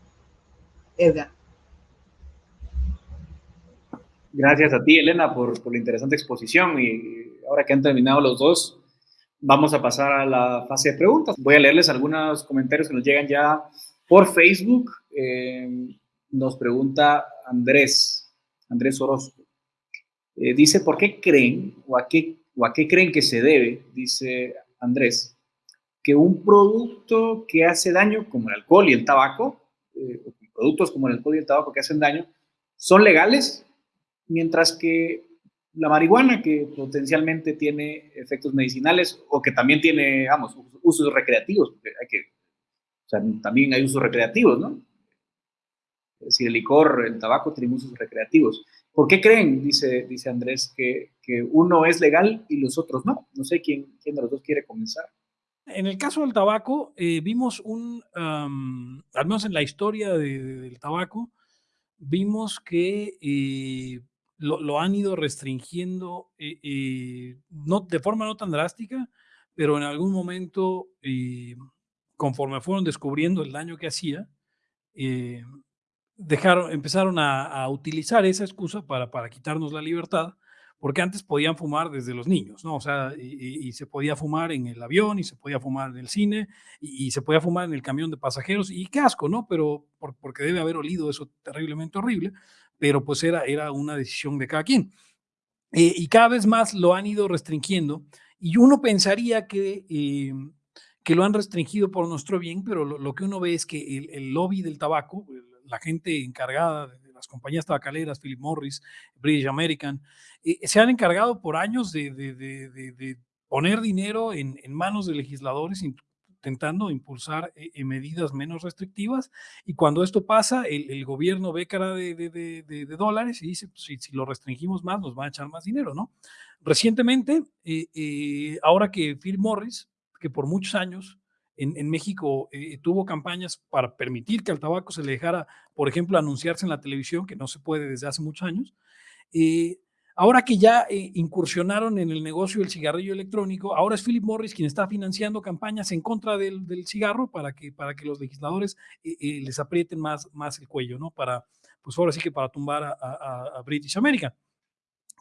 Edgar. Gracias a ti, Elena, por, la interesante exposición. Y ahora que han terminado los dos, vamos a pasar a la fase de preguntas. Voy a leerles algunos comentarios que nos llegan ya por Facebook. Eh, nos pregunta Andrés, Andrés Orozco. Eh, dice, ¿por qué creen o a qué, o a qué creen que se debe, dice Andrés, que un producto que hace daño, como el alcohol y el tabaco, eh, productos como el alcohol y el tabaco que hacen daño, son legales, mientras que la marihuana, que potencialmente tiene efectos medicinales o que también tiene, vamos, usos recreativos, porque hay que, o sea, también hay usos recreativos, ¿no? Es decir, el licor, el tabaco tienen usos recreativos. ¿Por qué creen, dice, dice Andrés, que, que uno es legal y los otros no? No sé quién, quién de los dos quiere comenzar. En el caso del tabaco, eh, vimos un, al menos en la historia del tabaco, vimos que eh, lo, han ido restringiendo, no, de forma no tan drástica, pero en algún momento, conforme fueron descubriendo el daño que hacía, dejaron, empezaron a, utilizar esa excusa para, para quitarnos la libertad, porque antes podían fumar desde los niños, ¿no? O sea, y, se podía fumar en el avión, y se podía fumar en el cine, y, se podía fumar en el camión de pasajeros, y qué asco, ¿no? Pero porque debe haber olido eso terriblemente horrible, pero pues era, era una decisión de cada quien. Eh, y cada vez más lo han ido restringiendo, y uno pensaría que, eh, que lo han restringido por nuestro bien, pero lo, que uno ve es que el, el lobby del tabaco, la gente encargada de las compañías tabacaleras, Philip Morris, British American, eh, se han encargado por años de, poner dinero en, manos de legisladores intentando impulsar eh, medidas menos restrictivas y cuando esto pasa, el, gobierno ve cara de, dólares y dice, pues, si, si, lo restringimos más, nos van a echar más dinero, ¿no? Recientemente, eh, ahora que Philip Morris, que por muchos años en, México eh, tuvo campañas para permitir que al tabaco se le dejara, por ejemplo, anunciarse en la televisión, que no se puede desde hace muchos años. Eh, ahora que ya eh, incursionaron en el negocio del cigarrillo electrónico, ahora es Philip Morris quien está financiando campañas en contra del, cigarro para que, para que los legisladores les aprieten más, más el cuello, ¿no? Para, pues ahora sí que para tumbar a, British American.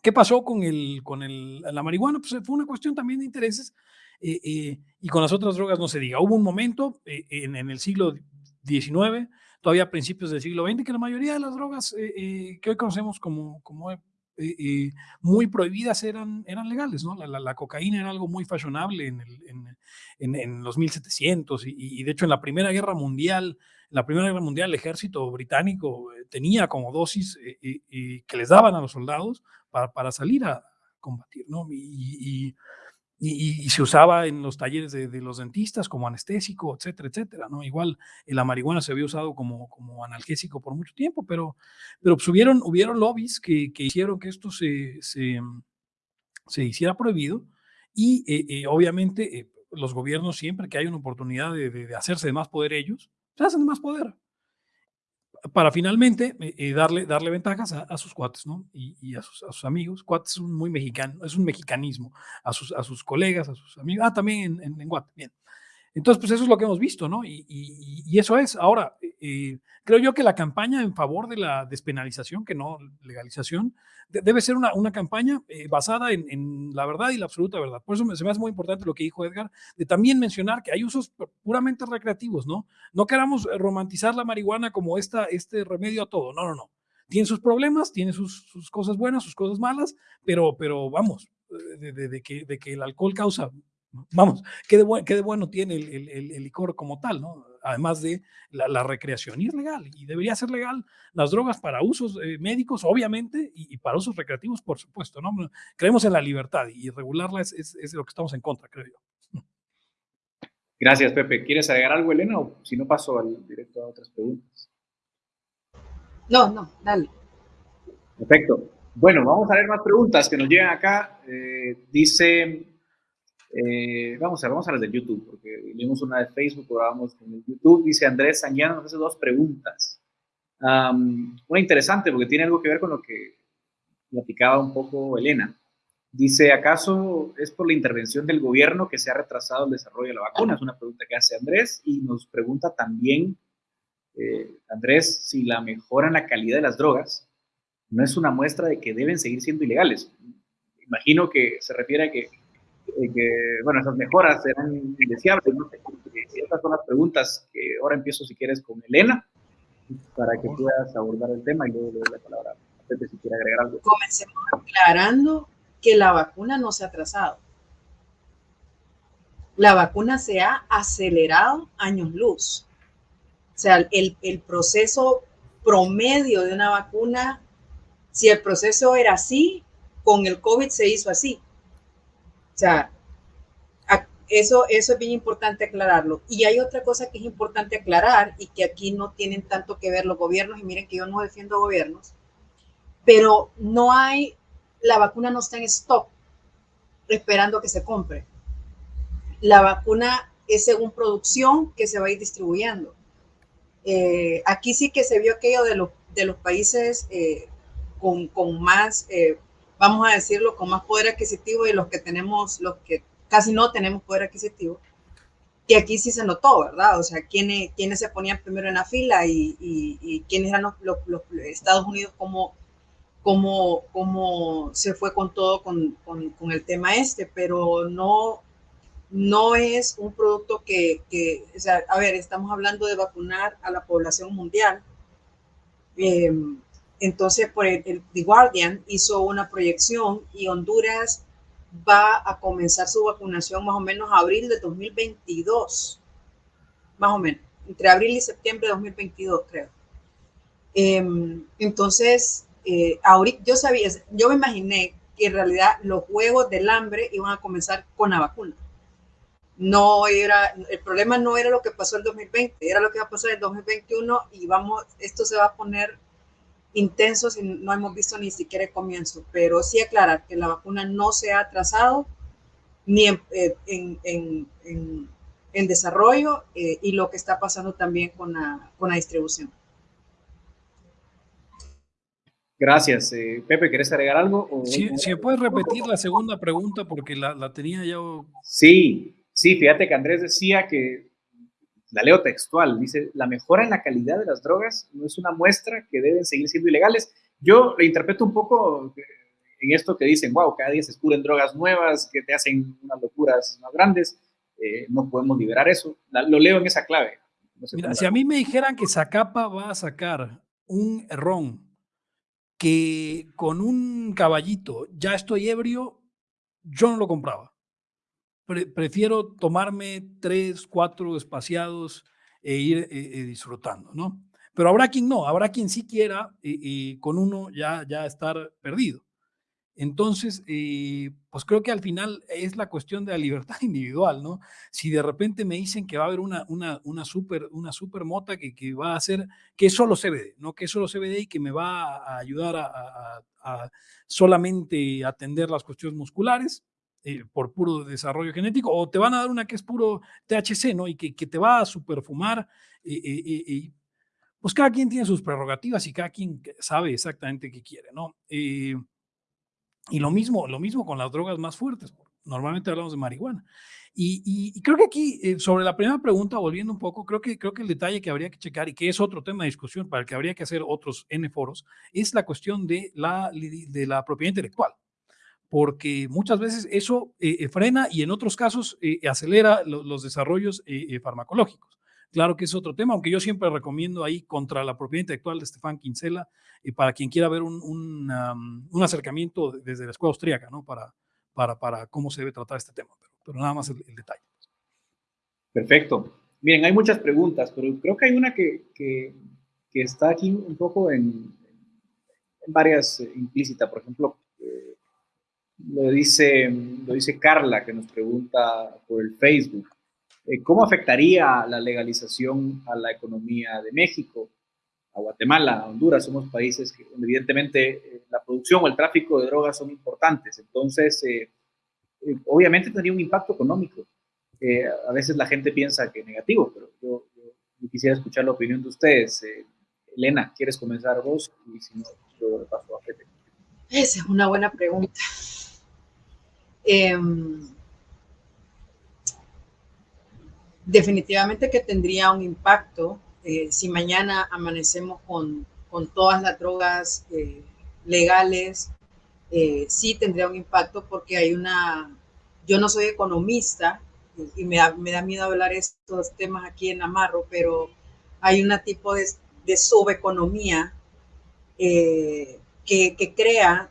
¿Qué pasó con, el, con el, la marihuana? Pues fue una cuestión también de intereses eh, eh, y con las otras drogas no se diga. Hubo un momento eh, en, el siglo XIX, todavía a principios del siglo XX, que la mayoría de las drogas que hoy conocemos como, como muy prohibidas eran, eran legales, ¿no? La, la, cocaína era algo muy fashionable en, el, en, en, los 1700 y, y, de hecho en la Primera Guerra Mundial, en la Primera Guerra Mundial el ejército británico tenía como dosis que les daban a los soldados para, para salir a combatir, ¿no? y, y, se usaba en los talleres de, los dentistas como anestésico, etcétera, etcétera, ¿no? Igual eh, la marihuana se había usado como, como analgésico por mucho tiempo, pero, pero pues hubieron, hubieron lobbies que, que hicieron que esto se, se, se hiciera prohibido y eh, eh, obviamente los gobiernos siempre que hay una oportunidad de, de, hacerse de más poder ellos, se hacen de más poder para finalmente eh, eh, darle, darle ventajas a, sus cuates, ¿no? Y, a, sus, amigos. Cuates es un muy mexicano, es un mexicanismo. A sus, a sus colegas, a sus amigos. Ah, también en, en, Guate, bien. Entonces, pues eso es lo que hemos visto, ¿no? Y, eso es. Ahora, eh, creo yo que la campaña en favor de la despenalización, que no legalización, debe ser una, campaña eh, basada en, la verdad y la absoluta verdad. Por eso me, se hace muy importante lo que dijo Edgar, de también mencionar que hay usos puramente recreativos, ¿no? No queramos romantizar la marihuana como esta, este remedio a todo. No, no, no. Tiene sus problemas, tiene sus, cosas buenas, sus cosas malas, pero, pero vamos, de, que, de que el alcohol causa Vamos, qué de, qué de bueno tiene el, el, licor como tal, ¿no? Además de la, recreación. Y es legal, y debería ser legal las drogas para usos eh, médicos, obviamente, y, para usos recreativos, por supuesto, ¿no? Creemos en la libertad y regularla es, es, es, lo que estamos en contra, creo yo. Gracias, Pepe. ¿Quieres agregar algo, Elena? O si no, paso al directo a otras preguntas. No, no, dale. Perfecto. Bueno, vamos a ver más preguntas que nos llegan acá. Eh, dice eh, vamos a ver, vamos a las de YouTube, porque vimos una de Facebook, ahora vamos con el YouTube. Dice Andrés Sañano, nos hace dos preguntas. una interesante, porque tiene algo que ver con lo que platicaba un poco Elena. Dice, ¿acaso es por la intervención del gobierno que se ha retrasado el desarrollo de la vacuna? Es una pregunta que hace Andrés y nos pregunta también, eh, Andrés, si la mejora en la calidad de las drogas no es una muestra de que deben seguir siendo ilegales. Imagino que se refiere a que eh, que, bueno, esas mejoras serán indeseables. ¿no? Estas son las preguntas que ahora empiezo, si quieres, con Elena, para que puedas abordar el tema y luego le doy la palabra a Pepe si quiere agregar algo. Comencemos aclarando que la vacuna no se ha atrasado. La vacuna se ha acelerado años luz. O sea, el, el proceso promedio de una vacuna, si el proceso era así, con el COVID se hizo así. O sea, eso, eso es bien importante aclararlo. Y hay otra cosa que es importante aclarar y que aquí no tienen tanto que ver los gobiernos, y miren que yo no defiendo gobiernos, pero no hay, la vacuna no está en stock esperando que se compre. La vacuna es según producción que se va a ir distribuyendo. Eh, aquí sí que se vio aquello de los, de los países eh, con, con más, eh, vamos a decirlo, con más poder adquisitivo y los que tenemos, los que casi no tenemos poder adquisitivo, que aquí sí se notó, ¿verdad? O sea, quiénes, quiénes se ponían primero en la fila y, y, quiénes eran los, los, Estados Unidos, cómo, cómo, cómo se fue con todo con, con, con, el tema este, pero no, no es un producto que, que, o sea, a ver, estamos hablando de vacunar a la población mundial. Eh, entonces, por el, The Guardian hizo una proyección y Honduras va a comenzar su vacunación más o menos abril de 2022, más o menos, entre abril y septiembre de 2022, creo. Em, entonces, eh, ahorita yo sabía, yo me imaginé que en realidad los juegos del hambre iban a comenzar con la vacuna. No era, el problema no era lo que pasó en 2020, era lo que va a pasar en 2021 y vamos, esto se va a poner intensos y no hemos visto ni siquiera el comienzo, pero sí aclarar que la vacuna no se ha atrasado ni en, eh, en, en, desarrollo eh, y lo que está pasando también con la, con la distribución. Gracias. Eh, Pepe, ¿quieres agregar algo? Si sí, sí, puedes repetir la segunda pregunta porque la, la tenía yo. Sí, sí, fíjate que Andrés decía que la leo textual, dice, la mejora en la calidad de las drogas no es una muestra que deben seguir siendo ilegales. Yo lo interpreto un poco en esto que dicen, wow, cada día se descubren drogas nuevas que te hacen unas locuras más grandes, eh, no podemos liberar eso. lo leo en esa clave. Mira, si a mí me dijeran que Zacapa va a sacar un ron que con un caballito ya estoy ebrio, yo no lo compraba prefiero tomarme tres, cuatro espaciados e ir eh, eh, disfrutando, ¿no? Pero habrá quien no, habrá quien sí quiera y, con uno ya, ya estar perdido. Entonces, eh, pues creo que al final es la cuestión de la libertad individual, ¿no? Si de repente me dicen que va a haber una, una, super, una super mota que, que va a hacer, que es solo CBD, ¿no? Que es solo CBD y que me va a ayudar a solamente atender las cuestiones musculares, eh, por puro desarrollo genético, o te van a dar una que es puro THC, ¿no? Y que, que te va a superfumar. Y, pues cada quien tiene sus prerrogativas y cada quien sabe exactamente qué quiere, ¿no? y lo mismo, lo mismo con las drogas más fuertes. Normalmente hablamos de marihuana. Y, creo que aquí, eh, sobre la primera pregunta, volviendo un poco, creo que, creo que el detalle que habría que checar y que es otro tema de discusión para el que habría que hacer otros N foros, es la cuestión de la, de la propiedad intelectual porque muchas veces eso eh, eh, frena y en otros casos eh, acelera los desarrollos farmacológicos. Claro que es otro tema, aunque yo siempre recomiendo ahí contra la propiedad intelectual de Estefan Kinsella, para quien quiera ver un, un, acercamiento desde la escuela austríaca, ¿no? Para, para, para cómo se debe tratar este tema, pero, nada más el, detalle. Perfecto. Miren, hay muchas preguntas, pero creo que hay una que, que, está aquí un poco en, en varias implícitas. Por ejemplo, lo dice, lo dice Carla, que nos pregunta por el Facebook. Eh, ¿Cómo afectaría la legalización a la economía de México, a Guatemala, a Honduras? Somos países que evidentemente eh, la producción o el tráfico de drogas son importantes. Entonces, eh, obviamente tendría un impacto económico. a veces la gente piensa que es negativo, pero yo, quisiera escuchar la opinión de ustedes. Elena, ¿quieres comenzar vos? Y si no, yo paso a Pepe. Esa es una buena pregunta. Em, definitivamente que tendría un impacto eh, si mañana amanecemos con, con todas las drogas eh, legales, eh, sí tendría un impacto porque hay una, yo no soy economista y me da, me da miedo hablar estos temas aquí en Amarro, pero hay un tipo de, de subeconomía que, crea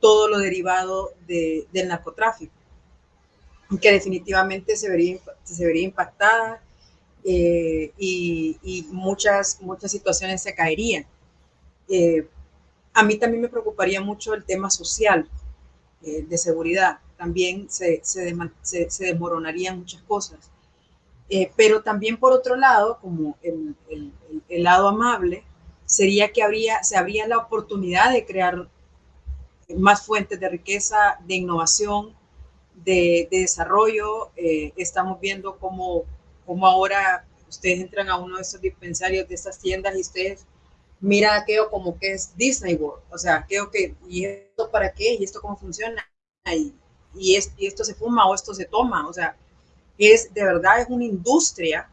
todo lo derivado de, del narcotráfico, que definitivamente se vería, se vería impactada eh, y, muchas, muchas situaciones se caerían. Eh, a mí también me preocuparía mucho el tema social eh, de seguridad. También se, se, desmoronarían muchas cosas. pero también por otro lado, como el, el, lado amable, sería que habría, se habría la oportunidad de crear más fuentes de riqueza, de innovación, de, desarrollo. Eh, estamos viendo cómo, cómo ahora ustedes entran a uno de estos dispensarios, de estas tiendas y ustedes mira aquello como que es Disney World, o sea, aquello que, ¿y esto para qué? ¿Y esto cómo funciona? Y, y, esto se fuma o esto se toma, o sea, es de verdad es una industria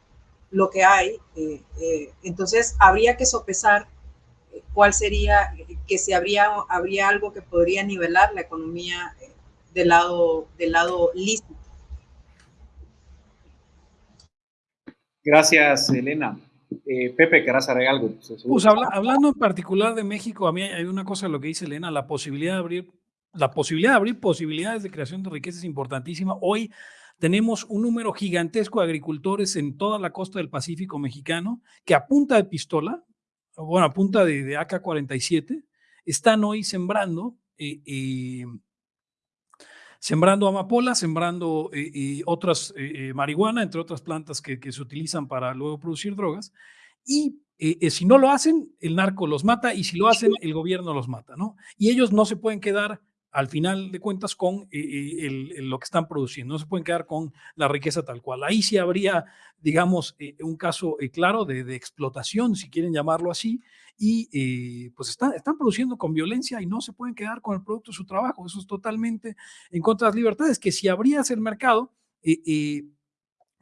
lo que hay, eh, eh, entonces habría que sopesar eh, cuál sería, que si habría, habría algo que podría nivelar la economía del lado, del lado lícito. Gracias, Elena. Pepe, ¿querrás agregar algo? Pues hablando en particular de México, a mí hay una cosa lo que dice Elena, la posibilidad de abrir, la posibilidad de abrir posibilidades de creación de riqueza es importantísima. Hoy tenemos un número gigantesco de agricultores en toda la costa del Pacífico mexicano que a punta de pistola, bueno, a punta de, AK-47, están hoy sembrando, eh, eh, sembrando amapola, sembrando eh, otras marihuana, entre otras plantas que, que, se utilizan para luego producir drogas. Y si no lo hacen, el narco los mata y si lo hacen, el gobierno los mata, ¿no? Y ellos no se pueden quedar al final de cuentas con eh, eh, lo que están produciendo. No se pueden quedar con la riqueza tal cual. Ahí sí habría, digamos, eh, un caso claro de, explotación, si quieren llamarlo así, y pues están, están produciendo con violencia y no se pueden quedar con el producto de su trabajo. Eso es totalmente en contra de las libertades, que si abrías el mercado,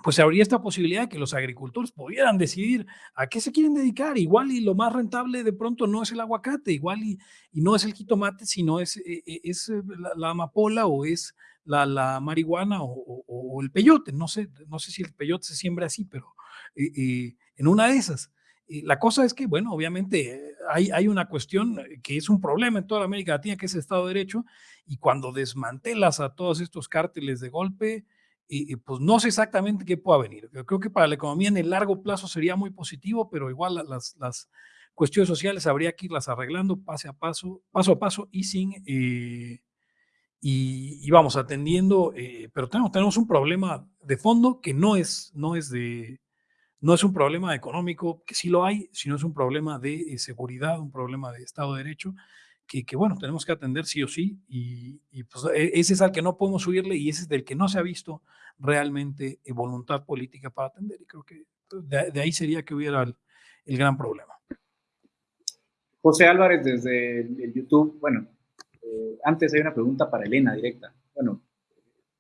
pues habría esta posibilidad de que los agricultores pudieran decidir a qué se quieren dedicar. Igual y lo más rentable de pronto no es el aguacate, igual y, y no es el jitomate, sino es, eh, eh, es eh, la, amapola o es la, la marihuana o, el peyote. No sé, no sé si el peyote se siembra así, pero en una de esas. la cosa es que, bueno, obviamente hay, hay una cuestión que es un problema en toda América Latina, que es el Estado de Derecho, y cuando desmantelas a todos estos cárteles de golpe, y, pues no sé exactamente qué pueda venir. Yo creo que para la economía en el largo plazo sería muy positivo, pero igual las, las cuestiones sociales habría que irlas arreglando paso a paso, paso a paso y sin, eh, y, vamos atendiendo, eh, pero tenemos, tenemos un problema de fondo que no es, no es de, no es un problema económico, que sí lo hay, sino es un problema de eh, seguridad, un problema de Estado de Derecho, que, bueno, tenemos que atender sí o sí, y, pues e, ese es al que no podemos subirle y ese es del que no se ha visto realmente eh, voluntad política para atender, y creo que pues, de, ahí sería que hubiera el, gran problema. José Álvarez desde el YouTube, bueno, eh, antes hay una pregunta para Elena directa. Bueno,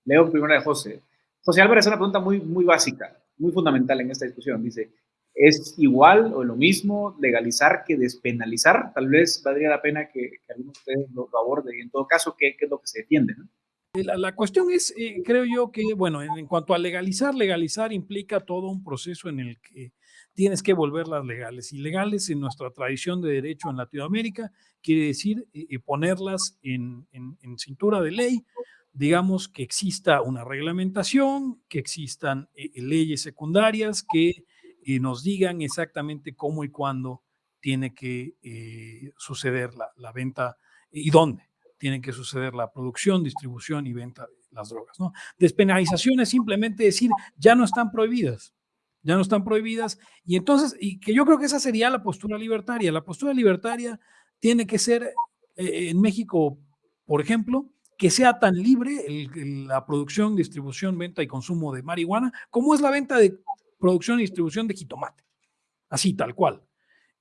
leo primero de José. José Álvarez una pregunta muy, muy básica, muy fundamental en esta discusión. Dice, ¿Es igual o lo mismo legalizar que despenalizar? Tal vez valdría la pena que, que alguno de ustedes lo, aborde y en todo caso, ¿qué, es lo que se defiende? La, cuestión es, eh, creo yo que, bueno, en, cuanto a legalizar, legalizar implica todo un proceso en el que tienes que volverlas legales. Y legales en nuestra tradición de derecho en Latinoamérica quiere decir eh, eh, ponerlas en, en, cintura de ley, digamos que exista una reglamentación, que existan leyes secundarias que y nos digan exactamente cómo y cuándo tiene que eh, suceder la, venta y dónde tiene que suceder la producción, distribución y venta de las drogas. ¿no? Despenalización es simplemente decir, ya no están prohibidas, ya no están prohibidas. Y entonces, y que yo creo que esa sería la postura libertaria. La postura libertaria tiene que ser eh, en México, por ejemplo, que sea tan libre la producción, distribución, venta y consumo de marihuana como es la venta de producción y distribución de jitomate. Así, tal cual.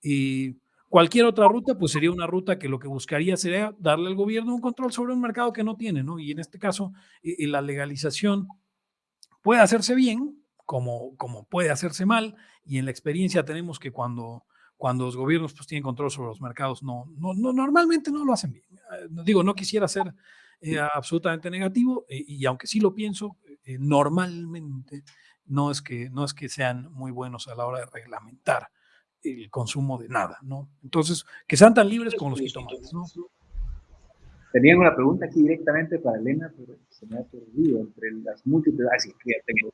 Y cualquier otra ruta, pues sería una ruta que lo que buscaría sería darle al gobierno un control sobre un mercado que no tiene, ¿no? Y en este caso, eh, eh, la legalización puede hacerse bien, como, como puede hacerse mal, y en la experiencia tenemos que cuando, cuando los gobiernos pues, tienen control sobre los mercados, no, no, normalmente no lo hacen bien. Eh, digo, no quisiera ser absolutamente negativo, y aunque sí lo pienso, normalmente no es que, no es que sean muy buenos a la hora de reglamentar el consumo de nada, ¿no? Entonces, que sean tan libres como los jitomates, ¿no? Tenían una pregunta aquí directamente para Elena, pero se me ha perdido entre las múltiples. Ah, sí, ya tengo.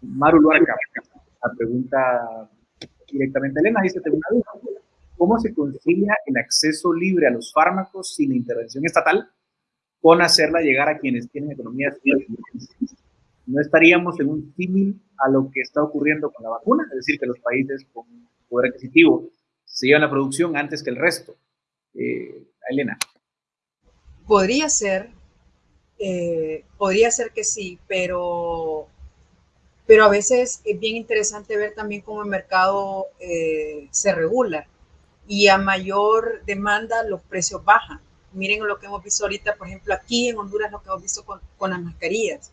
Maru Luarca, la pregunta directamente a Elena, dice: Tengo una duda. ¿Cómo se concilia el acceso libre a los fármacos sin intervención estatal con hacerla llegar a quienes tienen economías no estaríamos en un símil a lo que está ocurriendo con la vacuna, es decir, que los países con poder adquisitivo se llevan la producción antes que el resto. Eh, Elena. Podría ser, eh, podría ser que sí, pero, pero a veces es bien interesante ver también cómo el mercado eh, se regula. y a mayor demanda los precios bajan. Miren lo que hemos visto ahorita, por ejemplo, aquí en Honduras, lo que hemos visto con, con las mascarillas.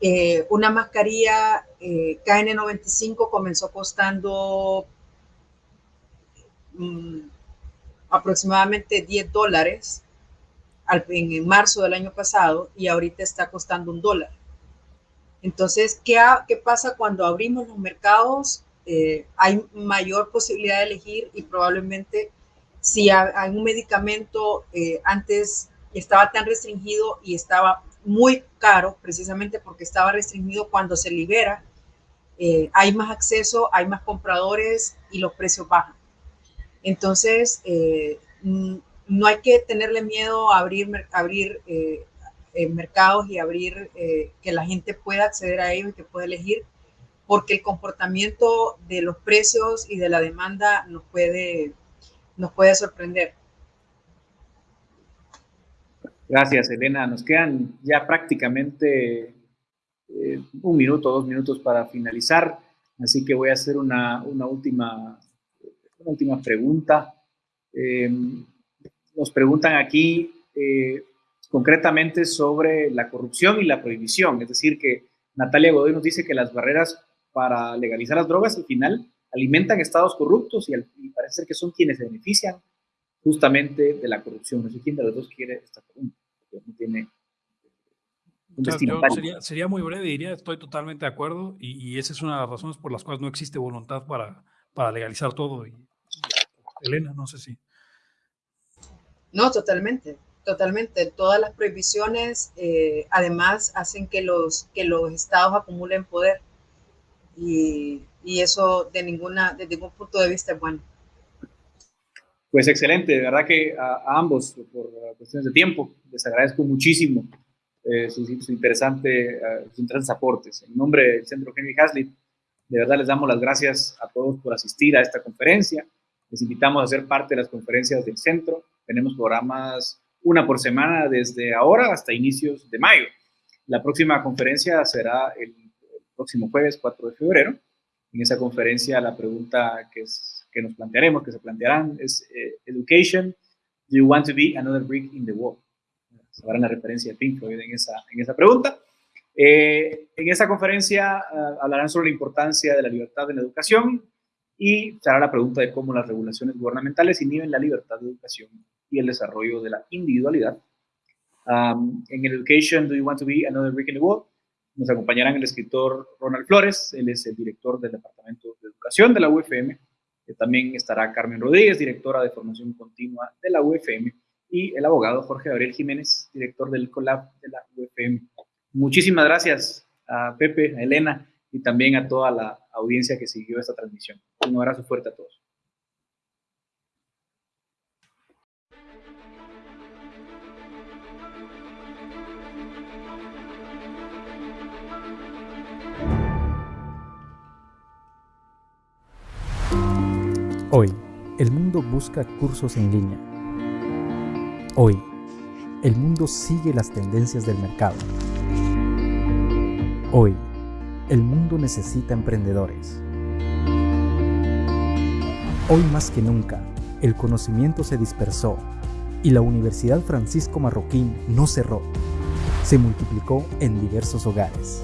Eh, una mascarilla eh, KN95 comenzó costando mm, aproximadamente 10 dólares en, marzo del año pasado y ahorita está costando un dólar. Entonces, ¿qué, ¿qué, pasa cuando abrimos los mercados? Eh, hay mayor posibilidad de elegir y probablemente si hay un medicamento eh, antes estaba tan restringido y estaba muy caro precisamente porque estaba restringido cuando se libera, eh, hay más acceso, hay más compradores y los precios bajan. Entonces, no hay que tenerle miedo a abrir, abrir mercados y abrir que la gente pueda acceder a ellos y que pueda elegir porque el comportamiento de los precios y de la demanda nos puede, nos puede sorprender. Gracias, Elena. Nos quedan ya prácticamente eh, un minuto, dos minutos para finalizar, así que voy a hacer una, última, última pregunta. Em, nos preguntan aquí eh, concretamente sobre la corrupción y la prohibición, es decir, que Natalia Godoy nos dice que las barreras para legalizar las drogas, al final alimentan estados corruptos y, parece ser que son quienes se benefician justamente de la corrupción. No sé quién de los dos quiere esta pregunta, porque no tiene sería, sería, muy breve, diría, estoy totalmente de acuerdo y, esa es una de las razones por las cuales no existe voluntad para, para legalizar todo. Y, Elena, no sé si. No, totalmente, totalmente. Todas las prohibiciones eh, además hacen que los, que los estados acumulen poder y, eso de, ninguna, de ningún punto de vista es bueno. Pues excelente, de verdad que a, ambos, por cuestiones de tiempo, les agradezco muchísimo eh, sus, interesante, uh, sus interesantes aportes. En nombre del Centro Henry Haslip, de verdad les damos las gracias a todos por asistir a esta conferencia. Les invitamos a ser parte de las conferencias del centro. Tenemos programas una por semana desde ahora hasta inicios de mayo. La próxima conferencia será el próximo jueves 4 de febrero. En esa conferencia la pregunta que, es, que nos plantearemos, que se plantearán, es eh, Education, do you want to be another brick in the wall? Hará la referencia a Pink Floyd en esa, en esa pregunta. Eh, en esa conferencia uh, hablarán sobre la importancia de la libertad en la educación y se hará la pregunta de cómo las regulaciones gubernamentales inhiben la libertad de educación y el desarrollo de la individualidad. Um, en Education, do you want to be another brick in the wall? Nos acompañarán el escritor Ronald Flores, él es el director del Departamento de Educación de la UFM. También estará Carmen Rodríguez, directora de Formación Continua de la UFM, y el abogado Jorge Gabriel Jiménez, director del COLAB de la UFM. Muchísimas gracias a Pepe, a Elena y también a toda la audiencia que siguió esta transmisión. Un abrazo fuerte a todos. El mundo busca cursos en línea. Hoy, el mundo sigue las tendencias del mercado. Hoy, el mundo necesita emprendedores. Hoy más que nunca, el conocimiento se dispersó y la Universidad Francisco Marroquín no cerró. Se multiplicó en diversos hogares.